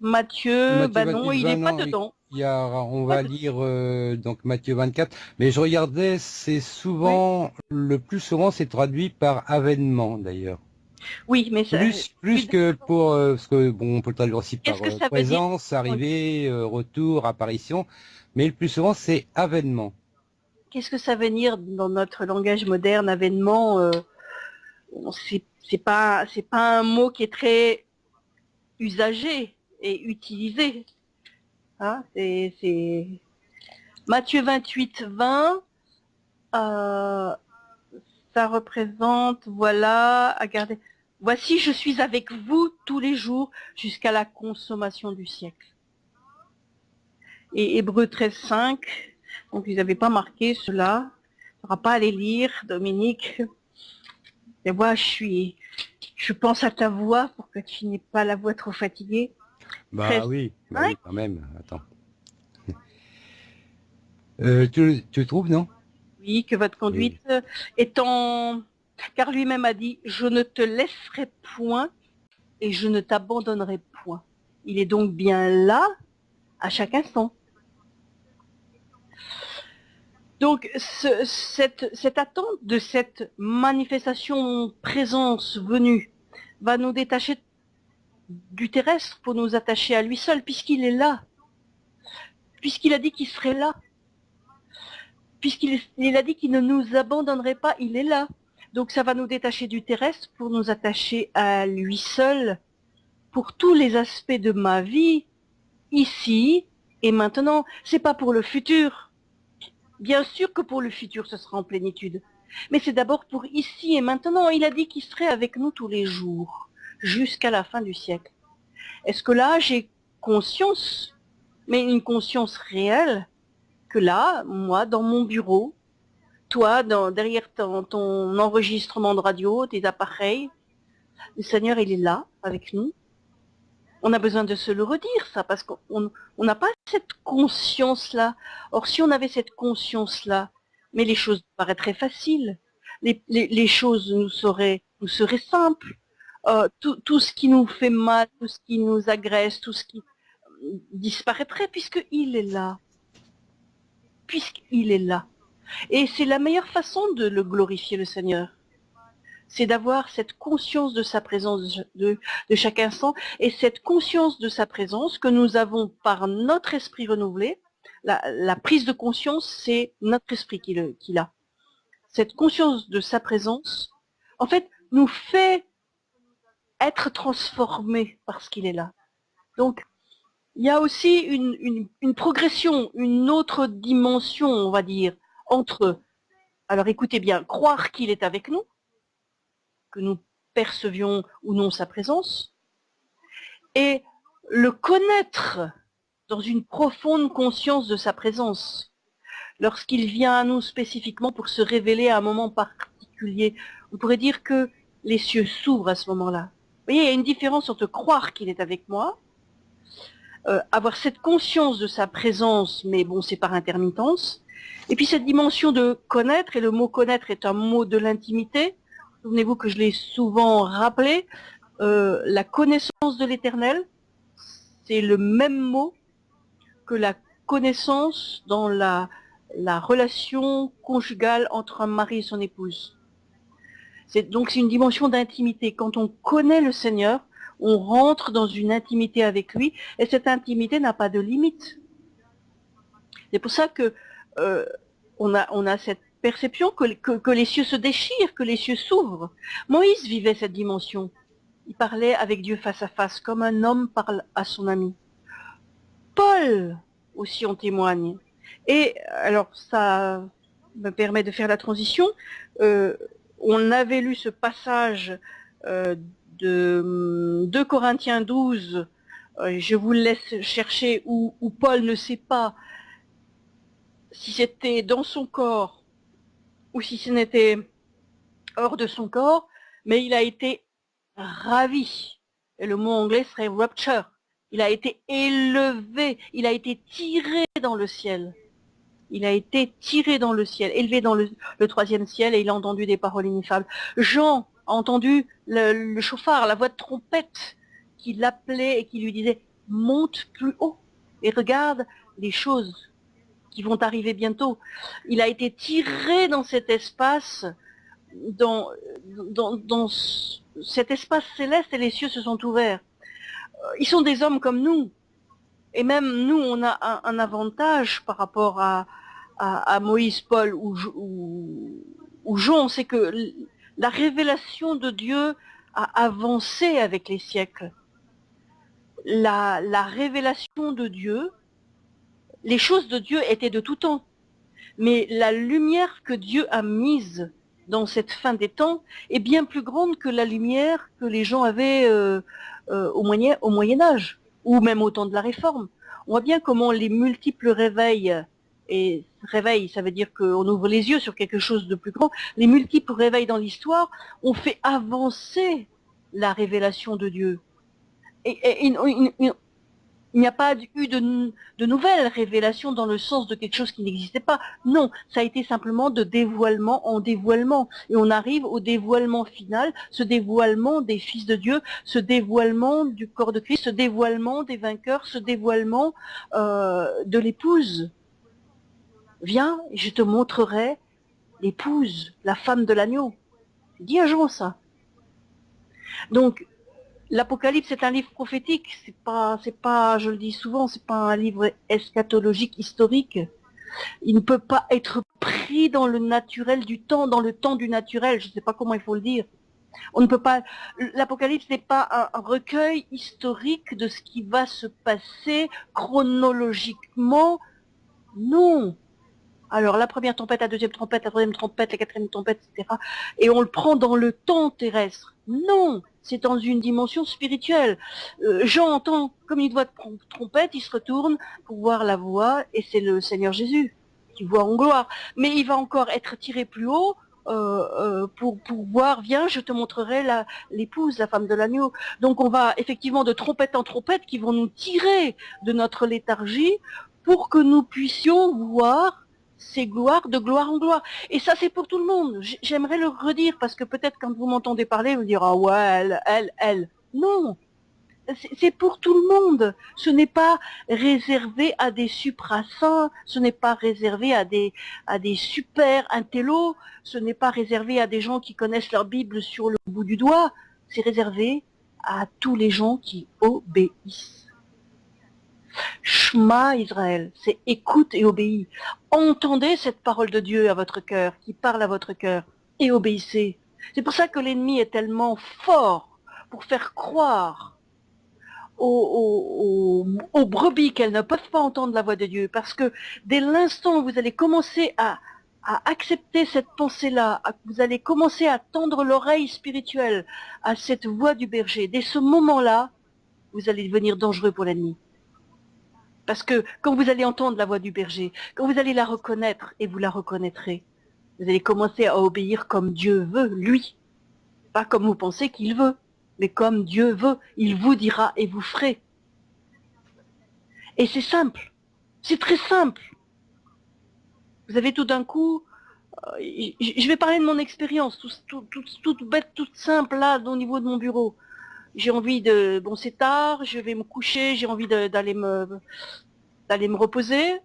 Matthieu, bah non, il n'est pas dedans. Il on va lire euh, donc Matthieu 24, mais je regardais, c'est souvent, le plus souvent, c'est traduit par avènement d'ailleurs. Oui, mais ça, plus, plus que pour euh, parce que bon, on peut le traduire aussi par euh, présence, arrivée, euh, retour, apparition, mais le plus souvent c'est avènement. Qu'est-ce que ça veut dire dans notre langage moderne, avènement C'est pas c'est pas un mot qui est très usagé et utilisé. Hein c'est Matthieu 28, 20. ça représente, voilà, à garder. Voici, je suis avec vous tous les jours jusqu'à la consommation du siècle. Et Hébreu 13, 5, donc ils n'avaient pas marqué cela. Il ne pas les lire, Dominique. Et moi, je suis, je pense à ta voix pour que tu n'aies pas la voix trop fatiguée. Bah, oui, bah oui, quand même. Attends. Euh, tu, tu trouves, non? Oui, que votre conduite étant car lui-même a dit, je ne te laisserai point et je ne t'abandonnerai point. Il est donc bien là à chaque instant. Donc cette, cette, attente de cette manifestation présence venue va nous détacher du terrestre pour nous attacher à lui seul, puisqu'il est là, puisqu'il a dit qu'il serait là, puisqu'il a dit qu'il ne nous abandonnerait pas, il est là. Donc ça va nous détacher du terrestre pour nous attacher à lui seul pour tous les aspects de ma vie, ici et maintenant. C'est pas pour le futur. Bien sûr que pour le futur, ce sera en plénitude. Mais c'est d'abord pour ici et maintenant. Il a dit qu'il serait avec nous tous les jours, jusqu'à la fin du siècle. Est-ce que là, j'ai conscience, mais une conscience réelle, que là, moi, dans mon bureau, toi, derrière ton, enregistrement de radio, tes appareils, le Seigneur, il est là, avec nous. On a besoin de se le redire, ça, parce qu'on n'a pas cette conscience-là. Or, si on avait cette conscience-là, mais les choses paraîtraient faciles, les, choses nous seraient simples. Euh, tout, tout, ce qui nous fait mal, tout ce qui nous agresse, tout ce qui disparaîtrait puisqu'il est là. Puisqu'il est là. Et c'est la meilleure façon de le glorifier le Seigneur. C'est d'avoir cette conscience de sa présence de, de, chaque instant et cette conscience de sa présence que nous avons par notre esprit renouvelé. La, la prise de conscience, c'est notre esprit qui, le, qui l'a. Cette conscience de sa présence, en fait, nous fait être transformé parce qu'il est là. Donc, il y a aussi une, progression, une autre dimension, on va dire, entre, alors écoutez bien, croire qu'il est avec nous, que nous percevions ou non sa présence, et le connaître dans une profonde conscience de sa présence, lorsqu'il vient à nous spécifiquement pour se révéler à un moment particulier. On pourrait dire que les cieux s'ouvrent à ce moment-là. Voyez, il y a une différence entre croire qu'il est avec moi, euh, avoir cette conscience de sa présence, mais bon, c'est par intermittence, et puis cette dimension de connaître, et le mot connaître est un mot de l'intimité. Souvenez-vous que je l'ai souvent rappelé, euh, la connaissance de l'éternel, c'est le même mot que la connaissance dans la relation conjugale entre un mari et son épouse. Donc c'est une dimension d'intimité. Quand on connaît le Seigneur, on rentre dans une intimité avec lui, et cette intimité n'a pas de limite. C'est pour ça que euh, on, a, on a cette perception que, que, les cieux se déchirent, que les cieux s'ouvrent. Moïse vivait cette dimension. Il parlait avec Dieu face à face, comme un homme parle à son ami. Paul aussi en témoigne. Et alors ça me permet de faire la transition. Euh, on avait lu ce passage euh, de 2 Corinthiens 12, euh, je vous laisse chercher où, Paul ne sait pas si c'était dans son corps ou si ce n'était hors de son corps, mais il a été ravi. Et le mot anglais serait rapture. Il a été élevé, il a été tiré dans le ciel il a été tiré dans le ciel, élevé dans le, troisième ciel, et il a entendu des paroles ineffables. Jean a entendu le, chauffard, la voix de trompette, qui l'appelait et qui lui disait « monte plus haut et regarde les choses qui vont arriver bientôt ». Il a été tiré dans cet espace, dans, cet espace céleste, et les cieux se sont ouverts. Euh, ils sont des hommes comme nous, et même nous, on a un avantage par rapport à, Moïse, Paul ou, Jean, c'est que la révélation de Dieu a avancé avec les siècles. La, la révélation de Dieu, les choses de Dieu étaient de tout temps. Mais la lumière que Dieu a mise dans cette fin des temps est bien plus grande que la lumière que les gens avaient euh, euh, au Moyen Âge, ou même au temps de la Réforme. On voit bien comment les multiples réveils et réveil, ça veut dire qu'on ouvre les yeux sur quelque chose de plus grand. Les multiples réveils dans l'histoire ont fait avancer la révélation de Dieu. Et, il, n'y a pas eu de, de, nouvelles révélations dans le sens de quelque chose qui n'existait pas. Non, ça a été simplement de dévoilement en dévoilement. Et on arrive au dévoilement final, ce dévoilement des fils de Dieu, ce dévoilement du corps de Christ, ce dévoilement des vainqueurs, ce dévoilement euh, de l'épouse viens, je te montrerai l'épouse, la femme de l'agneau. Dis un jour ça. Donc, l'Apocalypse est un livre prophétique, c'est pas, c'est pas, je le dis souvent, c'est pas un livre eschatologique historique. Il ne peut pas être pris dans le naturel du temps, dans le temps du naturel, je ne sais pas comment il faut le dire. On ne peut pas, l'Apocalypse n'est pas un recueil historique de ce qui va se passer chronologiquement. Non, alors la première tempête, la deuxième tempête, la troisième tempête, la quatrième tempête, etc. Et on le prend dans le temps terrestre. Non, c'est dans une dimension spirituelle. Euh, Jean entend comme une voix de trompette, il se retourne pour voir la voix, et c'est le Seigneur Jésus qui voit en gloire. Mais il va encore être tiré plus haut euh, euh, pour, pour voir, viens, je te montrerai l'épouse, la, femme de l'agneau. Donc on va effectivement de trompette en trompette qui vont nous tirer de notre léthargie pour que nous puissions voir ces gloires de gloire en gloire. Et ça, c'est pour tout le monde. J'aimerais le redire parce que peut-être quand vous m'entendez parler, vous direz, ah ouais, elle, elle, elle. Non, c'est pour tout le monde. Ce n'est pas réservé à des suprasaints, ce n'est pas réservé à des, à des super intellos, ce n'est pas réservé à des gens qui connaissent leur Bible sur le bout du doigt, c'est réservé à tous les gens qui obéissent. Shema Israël, c'est écoute et obéis. Entendez cette parole de Dieu à votre cœur, qui parle à votre cœur, et obéissez. C'est pour ça que l'ennemi est tellement fort pour faire croire aux, brebis qu'elles ne peuvent pas entendre la voix de Dieu. Parce que dès l'instant où vous allez commencer à, accepter cette pensée-là, vous allez commencer à tendre l'oreille spirituelle à cette voix du berger, dès ce moment-là, vous allez devenir dangereux pour l'ennemi. Parce que quand vous allez entendre la voix du berger, quand vous allez la reconnaître, et vous la reconnaîtrez, vous allez commencer à obéir comme Dieu veut, lui, pas comme vous pensez qu'il veut mais comme Dieu veut, il vous dira et vous ferez. Et c'est simple, c'est très simple. Vous avez tout d'un coup, euh, je vais parler de mon expérience, toute bête, toute simple là au niveau de mon bureau. J'ai envie de, bon c'est tard, je vais me coucher, j'ai envie d'aller me, d'aller me reposer.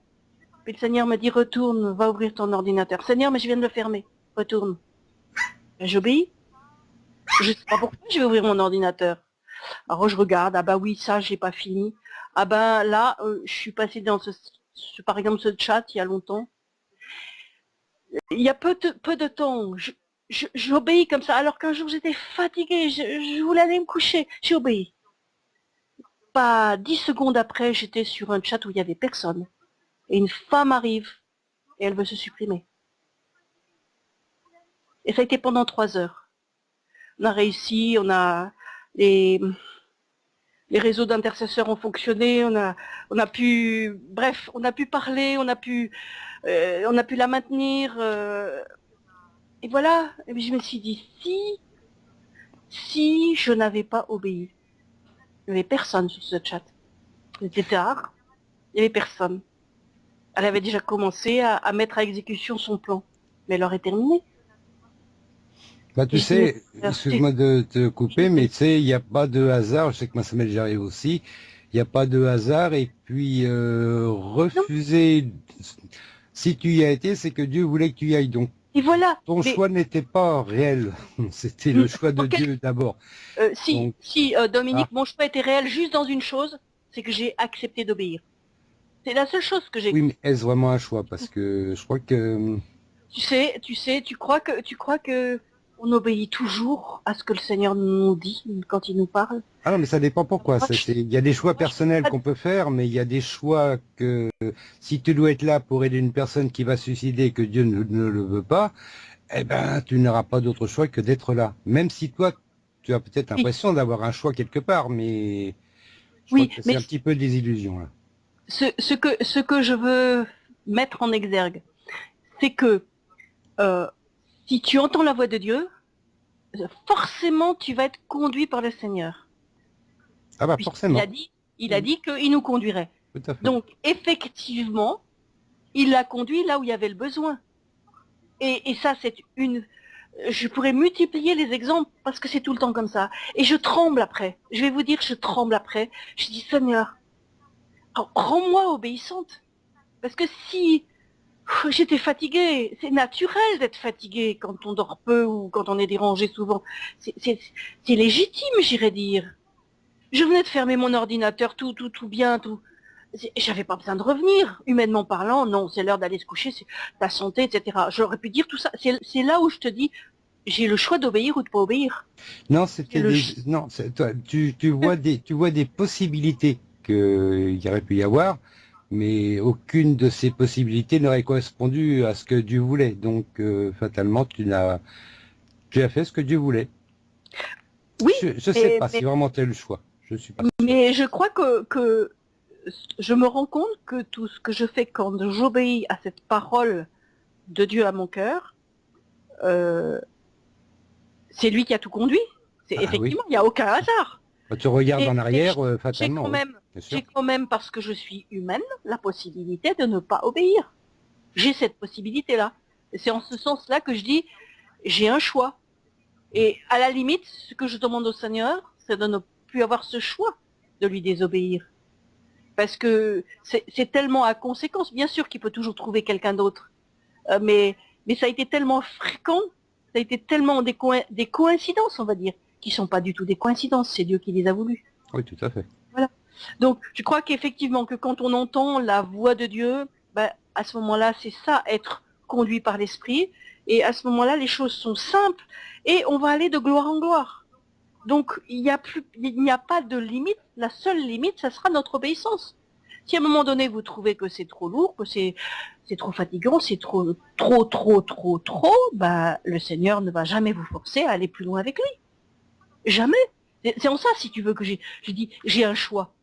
Puis le Seigneur me dit retourne, va ouvrir ton ordinateur. Seigneur, mais je viens de le fermer, retourne. J'obéis. Je sais pas pourquoi je vais ouvrir mon ordinateur. Alors je regarde, ah bah oui, ça j'ai pas fini. Ah ben là, euh, je suis passé dans ce, par exemple ce chat il y a longtemps. Il y a peu de, peu de temps, j'obéis comme ça, alors qu'un jour j'étais fatiguée, je, voulais aller me coucher, j'ai obéi. Pas dix secondes après, j'étais sur un chat où il y avait personne. Et une femme arrive et elle veut se supprimer. Et ça a été pendant trois heures on a réussi, on a les, les réseaux d'intercesseurs ont fonctionné, on a, on a pu, bref, on a pu parler, on a pu, euh, on a pu la maintenir. Euh, et voilà, et puis je me suis dit, si, si je n'avais pas obéi, il n'y avait personne sur ce chat. C'était tard, il n'y avait personne. Elle avait déjà commencé à, à mettre à exécution son plan, mais elle aurait terminé. Bah, tu sais, excuse-moi de te couper, mais tu sais, il n'y a pas de hasard, je sais que m'est déjà arrivé aussi, il n'y a pas de hasard, et puis euh, refuser, si tu y as été, c'est que Dieu voulait que tu y ailles, donc et voilà. Ton choix n'était pas réel, c'était le choix de Dieu d'abord. Euh, si, si euh, Dominique, ah. mon choix était réel juste dans une chose, c'est que j'ai accepté d'obéir. C'est la seule chose que j'ai. Oui, mais est-ce vraiment un choix? Parce que je crois que. Tu sais, tu sais, tu crois que, tu crois que on obéit toujours à ce que le Seigneur nous dit quand il nous parle? Ah non, mais ça dépend pourquoi. Il y a des choix personnels qu'on peut faire, mais il y a des choix que si tu dois être là pour aider une personne qui va suicider et que Dieu ne, le veut pas, eh ben tu n'auras pas d'autre choix que d'être là. Même si toi, tu as peut-être l'impression d'avoir un choix quelque part, mais oui, c'est un petit peu des illusions là. Ce, que, ce que je veux mettre en exergue, c'est que euh, si tu entends la voix de Dieu, forcément tu vas être conduit par le Seigneur. Ah bah forcément. Il a dit, il a dit qu'il nous conduirait. Donc effectivement, il l'a conduit là où il y avait le besoin. Et, ça, c'est une... Je pourrais multiplier les exemples parce que c'est tout le temps comme ça. Et je tremble après. Je vais vous dire, je tremble après. Je dis, Seigneur, rends-moi obéissante. Parce que si J'étais fatiguée. C'est naturel d'être fatigué quand on dort peu ou quand on est dérangé souvent. C'est légitime, j'irais dire. Je venais de fermer mon ordinateur, tout, tout, tout bien, tout. J'avais pas besoin de revenir. Humainement parlant, non, c'est l'heure d'aller se coucher, c'est ta santé, etc. J'aurais pu dire tout ça. C'est là où je te dis, j'ai le choix d'obéir ou de pas obéir. Non, c'était non, toi, tu, tu vois des, tu vois des possibilités qu'il y aurait pu y avoir mais aucune de ces possibilités n'aurait correspondu à ce que Dieu voulait. Donc, euh, fatalement, tu, as, tu as fait ce que Dieu voulait. Oui. Je ne sais pas si vraiment tu as le choix. Je suis pas. Mais je crois que, que je me rends compte que tout ce que je fais quand j'obéis à cette parole de Dieu à mon cœur, euh, c'est lui qui a tout conduit. C'est Ah, effectivement, il n'y a aucun hasard. Quand tu regardes Et- en arrière, euh, J'ai fatalement. quand oui, même, j'ai quand même, parce que je suis humaine, la possibilité de ne pas obéir. J'ai cette possibilité-là. C'est en ce sens-là que je dis, j'ai un choix. Et à la limite, ce que je demande au Seigneur, c'est de ne avoir ce choix de lui désobéir. Parce que c'est tellement à conséquence. Bien sûr qu'il peut toujours trouver quelqu'un d'autre. Euh, mais, mais ça a été tellement fréquent, ça a été tellement des, des coïncidences, on va dire, qui sont pas du tout des coïncidences. C'est Dieu qui les a voulu. Oui, tout à fait. Donc, je crois qu'effectivement, que quand on entend la voix de Dieu, ben, à ce moment-là, c'est ça, être conduit par l'Esprit. Et à ce moment-là, les choses sont simples et on va aller de gloire en gloire. Donc, il n'y a pas de limite. La seule limite, ça sera notre obéissance. Si à un moment donné, vous trouvez que c'est trop lourd, que c'est, trop fatigant, c'est trop, trop, trop, trop, trop, bah, le Seigneur ne va jamais vous forcer à aller plus loin avec lui. Jamais. C'est en ça, si tu veux, que j'ai, je dis, j'ai un choix.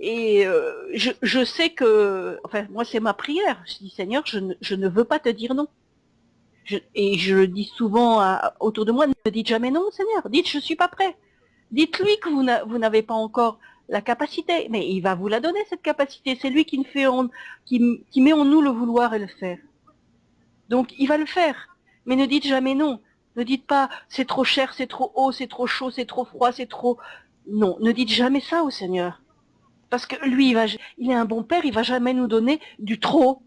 Et euh, je, sais que, enfin, moi, c'est ma prière. Je dis, Seigneur, je ne, je ne veux pas te dire non. Je- et je le dis souvent à- autour de moi, ne dites jamais non, Seigneur. Dites, je suis pas prêt. Dites-lui que vous n'a- vous n'avez pas encore la capacité. Mais il va vous la donner, cette capacité. C'est lui qui, ne fait en- qui, qui met en nous le vouloir et le faire. Donc, il va le faire. Mais ne dites jamais non. Ne dites pas, c'est trop cher, c'est trop haut, c'est trop chaud, c'est trop froid, c'est trop... Non, ne dites jamais ça au Seigneur. Parce que lui, il, va, il est un bon père, il va jamais nous donner du trop.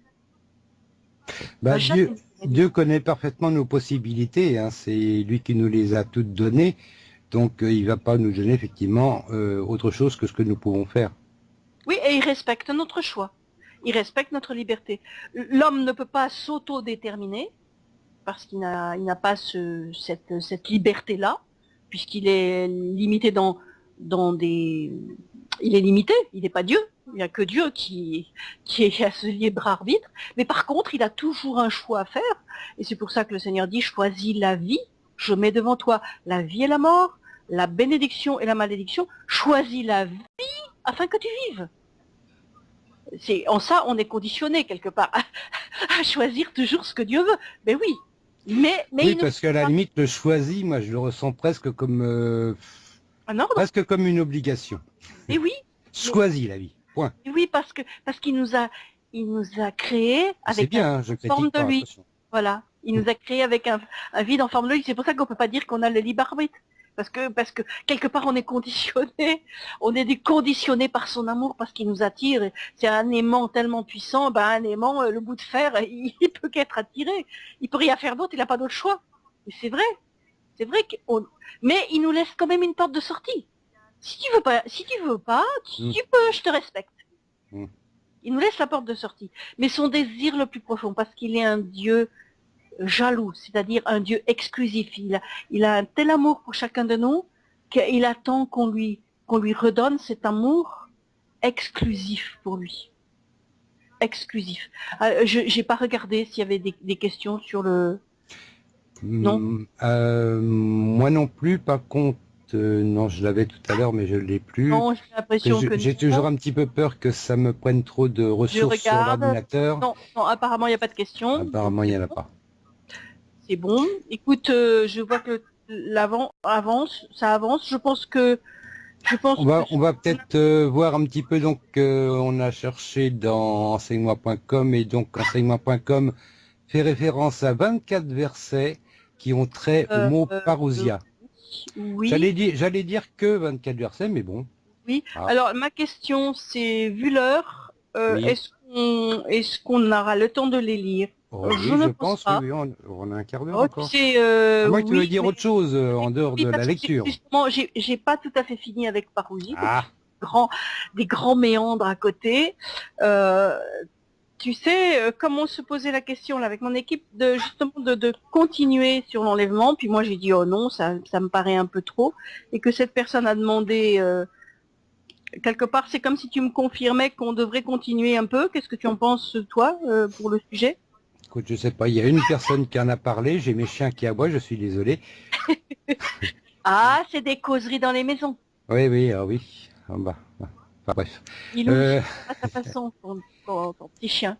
Bah, Dieu, Dieu connaît parfaitement nos possibilités. hein. C'est lui qui nous les a toutes données. Donc, euh, il va pas nous donner effectivement euh, autre chose que ce que nous pouvons faire. Oui, et il respecte notre choix. Il respecte notre liberté. L'homme ne peut pas s'auto-déterminer parce qu'il n'a pas ce, cette, liberté-là, puisqu'il est limité dans des... Il est limité, il n'est pas Dieu. Il n'y a que Dieu qui, qui est à ce libre arbitre. Mais par contre, il a toujours un choix à faire. Et c'est pour ça que le Seigneur dit, choisis la vie. Je mets devant toi la vie et la mort, la bénédiction et la malédiction. Choisis la vie afin que tu vives. C'est en ça on est conditionné quelque part à, à choisir toujours ce que Dieu veut. Mais oui, mais mais oui, parce qu'à la limite, le choisi, moi, je le ressens presque comme euh, un ordre. presque comme une obligation. Mais oui, Choisis la vie. Point. mais oui parce que parce qu'il nous a il nous a créé avec un, bien, hein, je forme de lui. attention. voilà, il nous a créé avec un, un vide en forme de lui. C'est pour ça qu'on peut pas dire qu'on a le libre arbitre. Parce que, parce que quelque part on est conditionné, on est conditionné par son amour parce qu'il nous attire. Et C'est un aimant tellement puissant, ben un aimant, euh, le bout de fer, il, il peut qu'être attiré. Il peut rien faire d'autre, il n'a pas d'autre choix. Et c'est vrai, c'est vrai qu'on, mais il nous laisse quand même une porte de sortie. Si tu veux pas, si tu veux pas, tu, Mm. tu peux, je te respecte. Mm. Il nous laisse la porte de sortie. Mais son désir le plus profond, parce qu'il est un Dieu jaloux, c'est-à-dire un Dieu exclusif. Il a, il a un tel amour pour chacun de nous qu'il attend qu'on lui, qu'on lui redonne cet amour exclusif pour lui. Exclusif. Euh, je j'ai pas regardé s'il y avait des, des questions sur le. Non. Euh, moi non plus, par contre, euh, non, je l'avais tout à l'heure, mais je l'ai plus. Non, j'ai l'impression que J'ai toujours un petit peu peur que ça me prenne trop de ressources sur regarde. l'ordinateur. Non, non, apparemment il n'y a pas de questions. Apparemment, il n'y en a pas. C'est bon. Écoute, euh, je vois que l'avant avance, ça avance. Je pense que je pense On va, que va peut-être euh, voir un petit peu. Donc, euh, on a cherché dans enseignement.com et donc enseignement.com fait référence à 24 versets qui ont trait Euh, au mot euh, parousia. oui. J'allais dire, que 24 versets, mais bon. Oui. Ah. Alors ma question c'est vu l'heure, euh, Oui. est-ce qu'on aura le temps de les lire? Oh, Je oui, ne pense pense, pas. on, on a un quart d'heure Oh, encore. euh, moins que tu veuilles dire mais- autre chose euh, en dehors de la lecture. Justement, j'ai pas tout à fait fini avec Parousie. Ah, grands, des grands méandres à côté. Tu sais, euh, comme on se posait la question là avec mon équipe de justement de, de continuer sur l'enlèvement, puis moi j'ai dit oh non, ça, ça me paraît un peu trop, et que cette personne a demandé euh, quelque part, c'est comme si tu me confirmais qu'on devrait continuer un peu. Qu'est-ce que tu en penses toi euh, pour le sujet? Écoute, je sais pas, il y a une personne qui en a parlé, j'ai mes chiens qui aboient, je suis désolé. Ah, c'est des causeries dans les maisons. Oui, oui, ah oui. Ah, bah, bah. Enfin, bref. Il euh... à sa façon, ton, petit chien.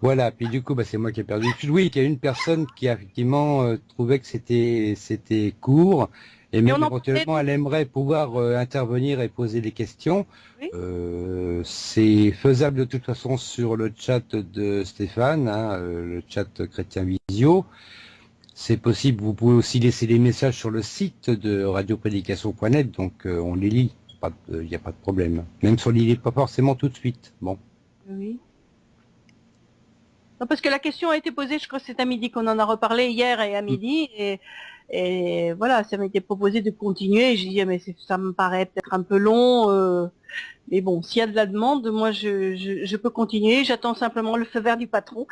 Voilà, puis du coup, bah, c'est moi qui ai perdu. Oui, il y a une personne qui a effectivement euh, trouvé que c'était c'était court, et même éventuellement, elle aimerait pouvoir euh, intervenir et poser des questions. Euh, c'est faisable de toute façon sur le chat de Stéphane, hein, euh, le chat Chrétien Visio. C'est possible, vous pouvez aussi laisser des messages sur le site de radioprédication.net, donc on les lit, il n'y a pas de problème. Même si on ne les lit pas forcément tout de suite. Bon. Oui. Non, parce que la question a été posée, je crois que c'est à midi qu'on en a reparlé hier et à midi, et et voilà, ça m'a été proposé de continuer. J'ai dit, mais ça me paraît peut-être un peu long. Euh, mais bon, s'il y a de la demande, moi, je, je, peux continuer. J'attends simplement le feu vert du patron.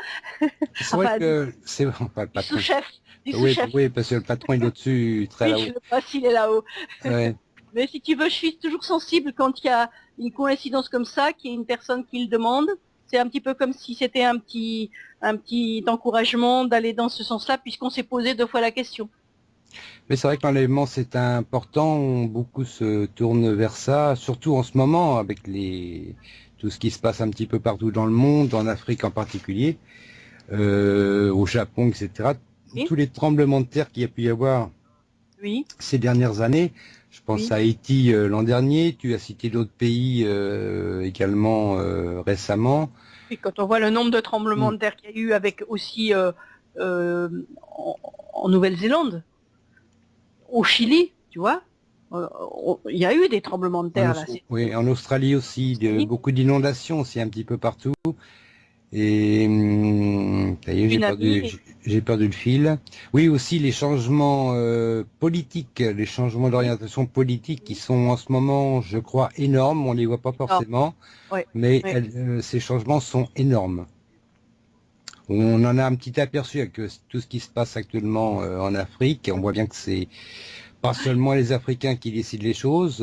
C'est vrai que c'est pas le patron. Sous-chef. Oui, oui, parce que le patron, il est au-dessus, très là-haut. Je sais pas s'il est là-haut. Mais si tu veux, je suis toujours sensible quand il y a une coïncidence comme ça, qu'il y a une personne qui le demande. C'est un petit peu comme si c'était un petit, un petit encouragement d'aller dans ce sens-là, puisqu'on s'est posé deux fois la question. Mais c'est vrai que l'enlèvement c'est important, beaucoup se tournent vers ça, surtout en ce moment avec les tout ce qui se passe un petit peu partout dans le monde, en Afrique en particulier, euh, au Japon, etc. Tous les tremblements de terre qu'il y a pu y avoir oui. ces dernières années. Je pense à Haïti euh, l'an dernier, tu as cité d'autres pays euh, également récemment. Et quand on voit le nombre de tremblements mm. de terre qu'il y a eu avec aussi en Nouvelle-Zélande, au Chili, tu vois, euh, il y a eu des tremblements de terre. là, oui, en Australie aussi, beaucoup d'inondations aussi un petit peu partout. Et hum, j'ai perdu, perdu, le fil. Oui, aussi les changements euh, politiques, les changements d'orientation politique qui sont en ce moment, je crois, énormes. On les voit pas forcément, mais euh, ces changements sont énormes. On en a un petit aperçu avec euh, tout ce qui se passe actuellement euh, en Afrique. On voit bien que c'est pas seulement les Africains qui décident les choses.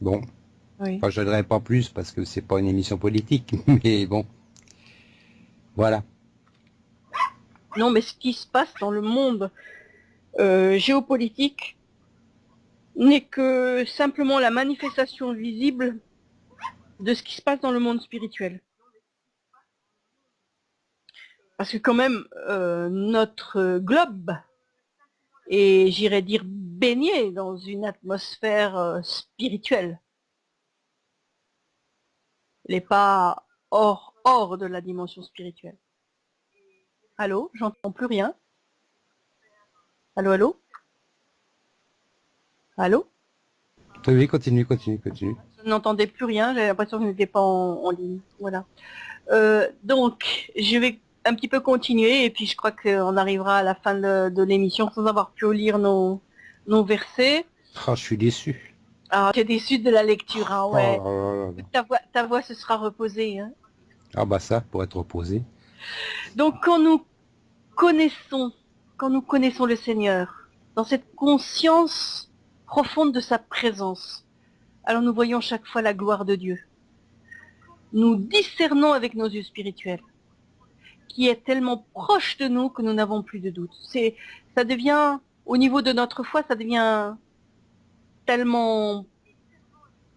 Bon, oui. enfin, je ne pas plus parce que c'est pas une émission politique, mais bon, voilà. Non, mais ce qui se passe dans le monde géopolitique n'est que simplement la manifestation visible de ce qui se passe dans le monde spirituel. Parce que quand même, euh, notre globe est, j'irais dire, baigné dans une atmosphère euh, spirituelle. N'est pas hors de la dimension spirituelle. Allô J'entends plus rien. Allô, allô? Allô? Oui, continue, continue, continue. Je n'entendais plus rien, j'ai l'impression que je n'étais pas en, ligne. Voilà. Euh, donc, je vais un petit peu continuer et puis je crois qu'on arrivera à la fin de, l'émission sans avoir pu lire nos, nos versets. Ah, je suis déçu. Ah, tu es déçu de la lecture, hein, ouais. Oh ta, voix, ta voix se sera reposée. Hein. Ah bah ça, pour être reposée. Donc quand nous connaissons, quand nous connaissons le Seigneur, dans cette conscience profonde de sa présence, alors nous voyons chaque fois la gloire de Dieu. Nous discernons avec nos yeux spirituels qui est tellement proche de nous que nous n'avons plus de doute. Ça devient, au niveau de notre foi, ça devient tellement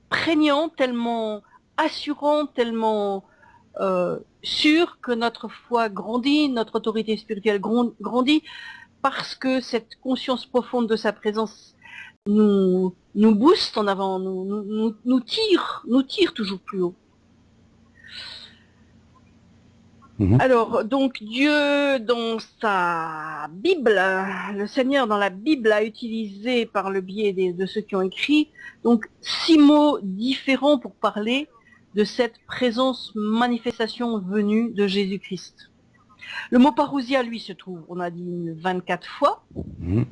prégnant, tellement assurant, tellement euh, sûr que notre foi grandit, notre autorité spirituelle grandit, parce que cette conscience profonde de sa présence nous, nous booste en avant, nous, nous, nous tire, nous tire toujours plus haut. Mhm. Alors, donc Dieu, dans sa Bible, le Seigneur dans la Bible a utilisé par le biais de ceux qui ont écrit, donc six mots différents pour parler de cette présence, manifestation venue de Jésus-Christ. Le mot parousia, lui, se trouve, on a dit 24 fois. Mhm.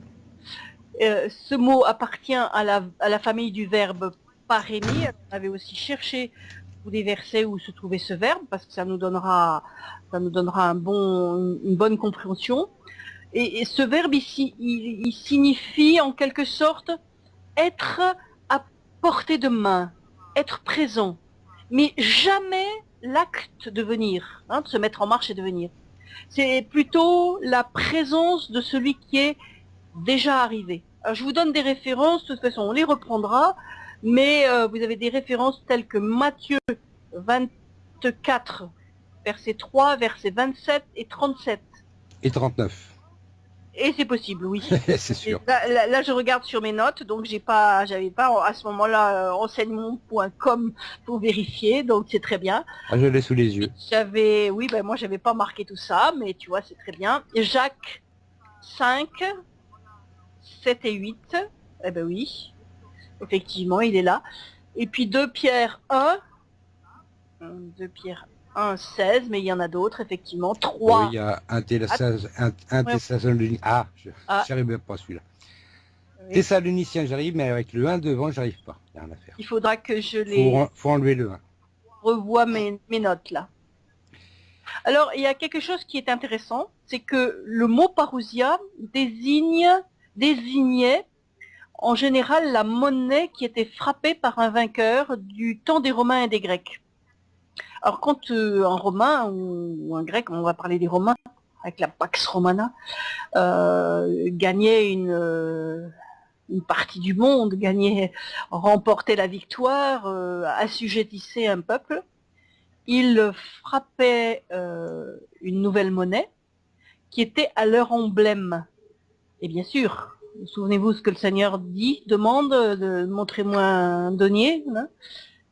Euh, ce mot appartient à la, à la, famille du verbe parémie. On avait aussi cherché ou des versets où se trouvait ce verbe, parce que ça nous donnera, ça nous donnera un bon, une bonne compréhension. Et, ce verbe ici, il, signifie en quelque sorte être à portée de main, être présent, mais jamais l'acte de venir, hein, de se mettre en marche et de venir. C'est plutôt la présence de celui qui est déjà arrivé. Alors, je vous donne des références, de toute façon on les reprendra, mais euh, vous avez des références telles que Matthieu 24, verset 3, verset 27 et 37. Et 39. Et c'est possible, oui. c'est sûr. Là, là, je regarde sur mes notes, donc j'ai pas, j'avais pas à ce moment-là euh, enseignement.com pour vérifier, donc c'est très bien. Ah, je l'ai sous les yeux. J'avais, oui, ben moi j'avais pas marqué tout ça, mais tu vois, c'est très bien. Jacques 5, 7 et 8, eh ben oui, effectivement, il est là. Et puis 2 Pierre 1, 2 Pierre 1, 16, mais il y en a d'autres, effectivement. 3. Oui, il y a un, un, un Thessaloniciens. Ah, je n'arrive ah. même pas celui-là. Oui. Thessaloniciens, j'arrive, mais avec le 1 devant, j'arrive pas. Il, y a rien à faire. il faudra que je les... Faut, faut enlever le 1. Revois mes, mes notes, là. Alors, il y a quelque chose qui est intéressant, c'est que le mot parousia désigne, désignait en général la monnaie qui était frappée par un vainqueur du temps des Romains et des Grecs. Alors quand euh, un Romain ou, un Grec, on va parler des Romains, avec la Pax Romana, euh, gagnait une, euh, une partie du monde, gagnait, remportait la victoire, euh, assujettissait un peuple, il frappait euh, une nouvelle monnaie qui était à leur emblème. Et bien sûr, souvenez-vous ce que le Seigneur dit, demande de montrez-moi un denier. Hein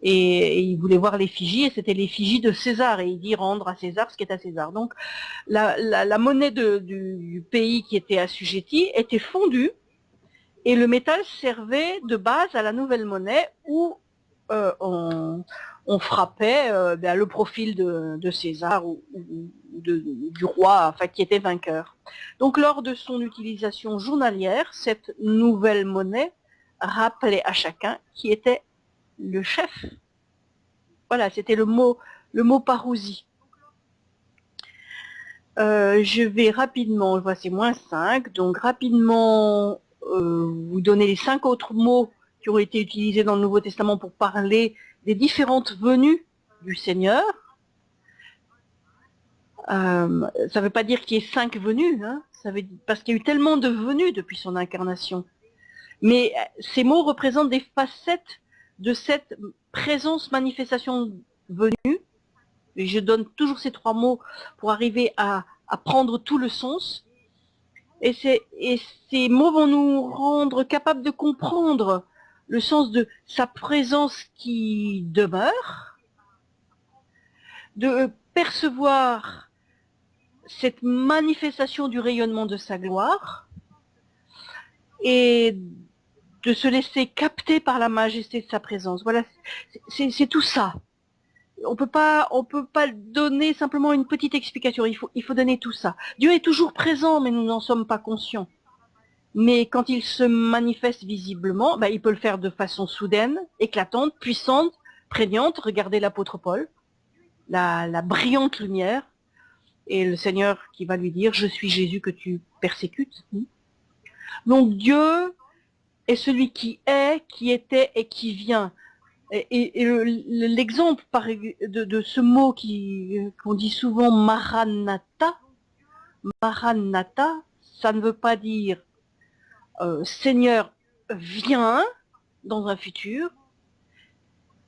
et, il voulait voir l'effigie, et c'était l'effigie de César, et il dit rendre à César ce qui est à César. Donc la, monnaie du, pays qui était assujetti était fondue, et le métal servait de base à la nouvelle monnaie où euh, on, frappait euh, ben, le profil de, César ou, du roi enfin, qui était vainqueur. Donc lors de son utilisation journalière, cette nouvelle monnaie rappelait à chacun qui était le chef. Voilà, c'était le mot, le mot parousie. Euh, je vais rapidement, voici moins 5, donc rapidement euh, vous donner les cinq autres mots qui ont été utilisés dans le Nouveau Testament pour parler des différentes venues du Seigneur. Euh, ça ne veut pas dire qu'il y ait cinq venues, hein, parce qu'il y a eu tellement de venues depuis son incarnation. Mais ces mots représentent des facettes de cette présence, manifestation venue, et je donne toujours ces trois mots pour arriver à, prendre tout le sens, et, et ces mots vont nous rendre capables de comprendre le sens de sa présence qui demeure, de percevoir cette manifestation du rayonnement de sa gloire, et de se laisser capter par la majesté de sa présence. Voilà, c'est tout ça. On peut pas, on peut pas donner simplement une petite explication. Il faut, donner tout ça. Dieu est toujours présent, mais nous n'en sommes pas conscients. Mais quand il se manifeste visiblement, bah, il peut le faire de façon soudaine, éclatante, puissante, prégnante. Regardez l'apôtre Paul, la, la brillante lumière, et le Seigneur qui va lui dire, je suis Jésus que tu persécutes. Donc Dieu est celui qui est, qui était et qui vient. Et, l'exemple de, ce mot qu'on dit souvent Maranatha, Maranatha, ça ne veut pas dire euh, Seigneur viens dans un futur,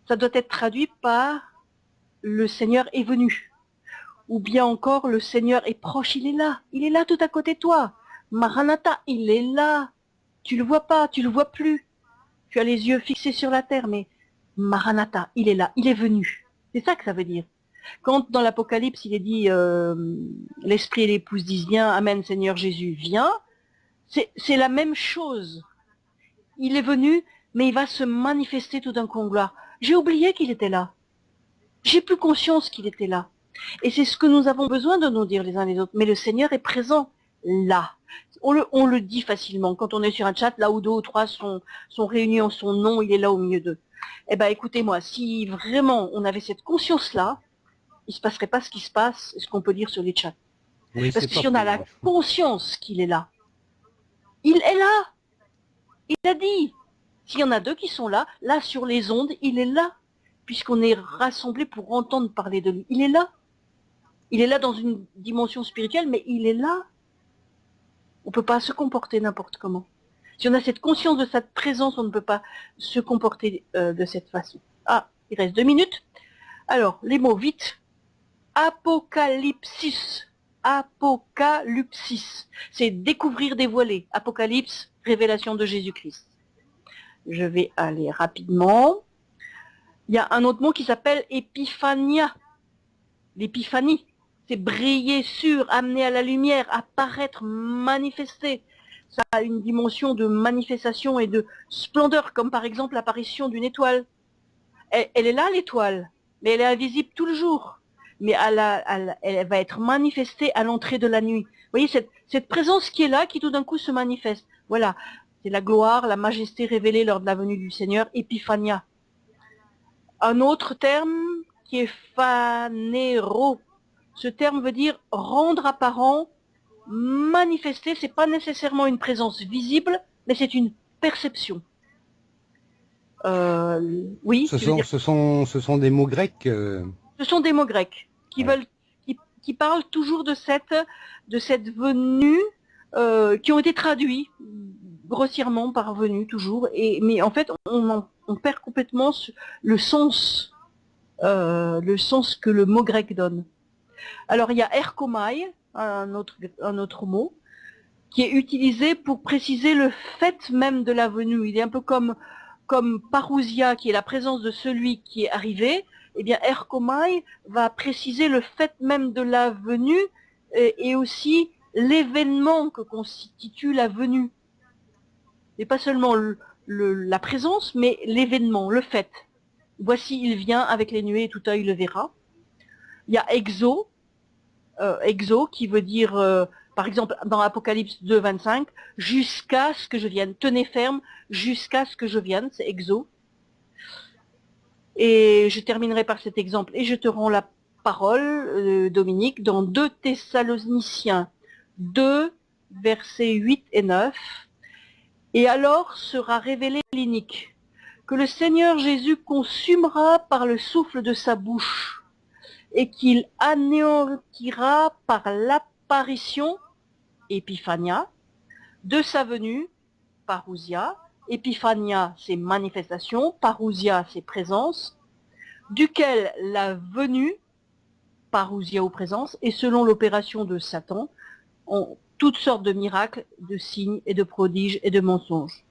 ça doit être traduit par le Seigneur est venu. Ou bien encore le Seigneur est proche, il est là, il est là tout à côté de toi. Maranatha, il est là, tu le vois pas, tu le vois plus. Tu as les yeux fixés sur la terre, mais Maranatha, il est là, il est venu. C'est ça que ça veut dire. Quand dans l'Apocalypse, il est dit euh, l'Esprit et l'épouse disent viens, Amen Seigneur Jésus, viens, c'est la même chose. Il est venu, mais il va se manifester tout d'un coup en gloire. J'ai oublié qu'il était là. J'ai plus conscience qu'il était là. Et c'est ce que nous avons besoin de nous dire les uns les autres. Mais le Seigneur est présent là on le, dit facilement. Quand on est sur un chat, là où deux ou trois sont, sont réunis en son nom, il est là au milieu d'eux. Eh ben, écoutez-moi, si vraiment on avait cette conscience-là, il se passerait pas ce qui se passe, ce qu'on peut dire sur les chats. Parce que si on a la conscience qu'il est là, il est là. Il a dit. S'il y en a deux qui sont là, là sur les ondes, il est là. Puisqu'on est rassemblés pour entendre parler de lui. Il est là. Il est là dans une dimension spirituelle, mais il est là. On ne peut pas se comporter n'importe comment. Si on a cette conscience de cette présence, on ne peut pas se comporter euh, de cette façon. Ah, il reste deux minutes. Alors, les mots vite. Apocalypsis. Apocalypsis. C'est découvrir, dévoiler. Apocalypse, révélation de Jésus-Christ. Je vais aller rapidement. Il y a un autre mot qui s'appelle épiphania. L'épiphanie, c'est briller sur, amener à la lumière, apparaître, manifester. Ça a une dimension de manifestation et de splendeur, comme par exemple l'apparition d'une étoile. Elle, est là, l'étoile, mais elle est invisible tout le jour. Mais elle, va être manifestée à l'entrée de la nuit. Vous voyez, cette, cette présence qui est là, qui tout d'un coup se manifeste. Voilà, c'est la gloire, la majesté révélée lors de la venue du Seigneur, Epiphania. Un autre terme qui est phanéro. Ce terme veut dire rendre apparent, manifester. C'est pas nécessairement une présence visible, mais c'est une perception. Euh, oui. Ce sont, ce sont, ce sont des mots grecs. Euh. Ce sont des mots grecs qui veulent, qui, parlent toujours de cette, de cette venue, euh, qui ont été traduits grossièrement parvenu toujours. Et, mais en fait, on, on perd complètement le sens, le sens que le mot grec donne. Alors il y a erkomai, un autre, mot, qui est utilisé pour préciser le fait même de la venue. Il est un peu comme, parousia, qui est la présence de celui qui est arrivé. Eh bien, erkomai va préciser le fait même de la venue et aussi l'événement que constitue la venue et pas seulement la présence, mais l'événement, le fait. Voici, il vient avec les nuées, tout œil le verra. Il y a exo, exo qui veut dire, euh, par exemple, dans Apocalypse 2, 25, jusqu'à ce que je vienne. Tenez ferme, jusqu'à ce que je vienne, c'est exo. Et je terminerai par cet exemple, et je te rends la parole, euh, Dominique, dans 2 Thessaloniciens 2, versets 8 et 9. Et alors sera révélé l'inique, que le Seigneur Jésus consumera par le souffle de sa bouche, et qu'il anéantira par l'apparition, Epiphania, de sa venue, Parousia, Epiphania, c'est manifestation, Parousia, c'est présence, duquel la venue, Parousia ou présence, et selon l'opération de Satan, on toutes sortes de miracles, de signes et de prodiges et de mensonges.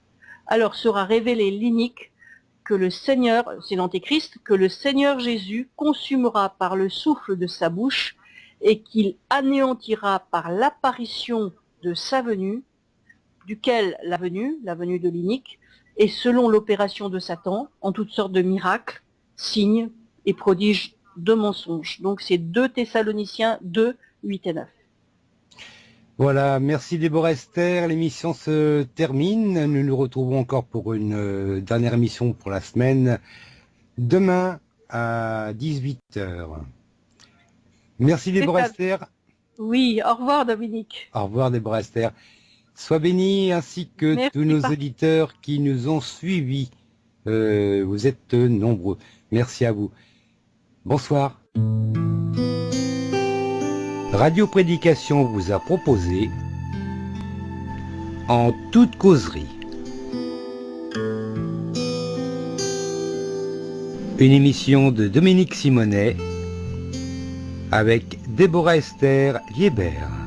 Alors sera révélé l'inique que le Seigneur, c'est l'Antéchrist, que le Seigneur Jésus consumera par le souffle de sa bouche et qu'il anéantira par l'apparition de sa venue, duquel la venue, la venue de l'inique, est selon l'opération de Satan, en toutes sortes de miracles, signes et prodiges de mensonges. Donc c'est 2 Thessaloniciens 2, 8 et 9. Voilà, merci Déborah Esther. L'émission se termine. Nous nous retrouvons encore pour une euh, dernière émission pour la semaine. Demain à 18h. Merci Déborah Esther. Oui, au revoir Dominique. Au revoir Déborah Esther. Sois béni ainsi que tous nos auditeurs qui nous ont suivis. Euh, vous êtes nombreux. Merci à vous. Bonsoir. Radio Prédication vous a proposé En toute causerie une émission de Dominique Simonet avec Déborah Esther Liebert.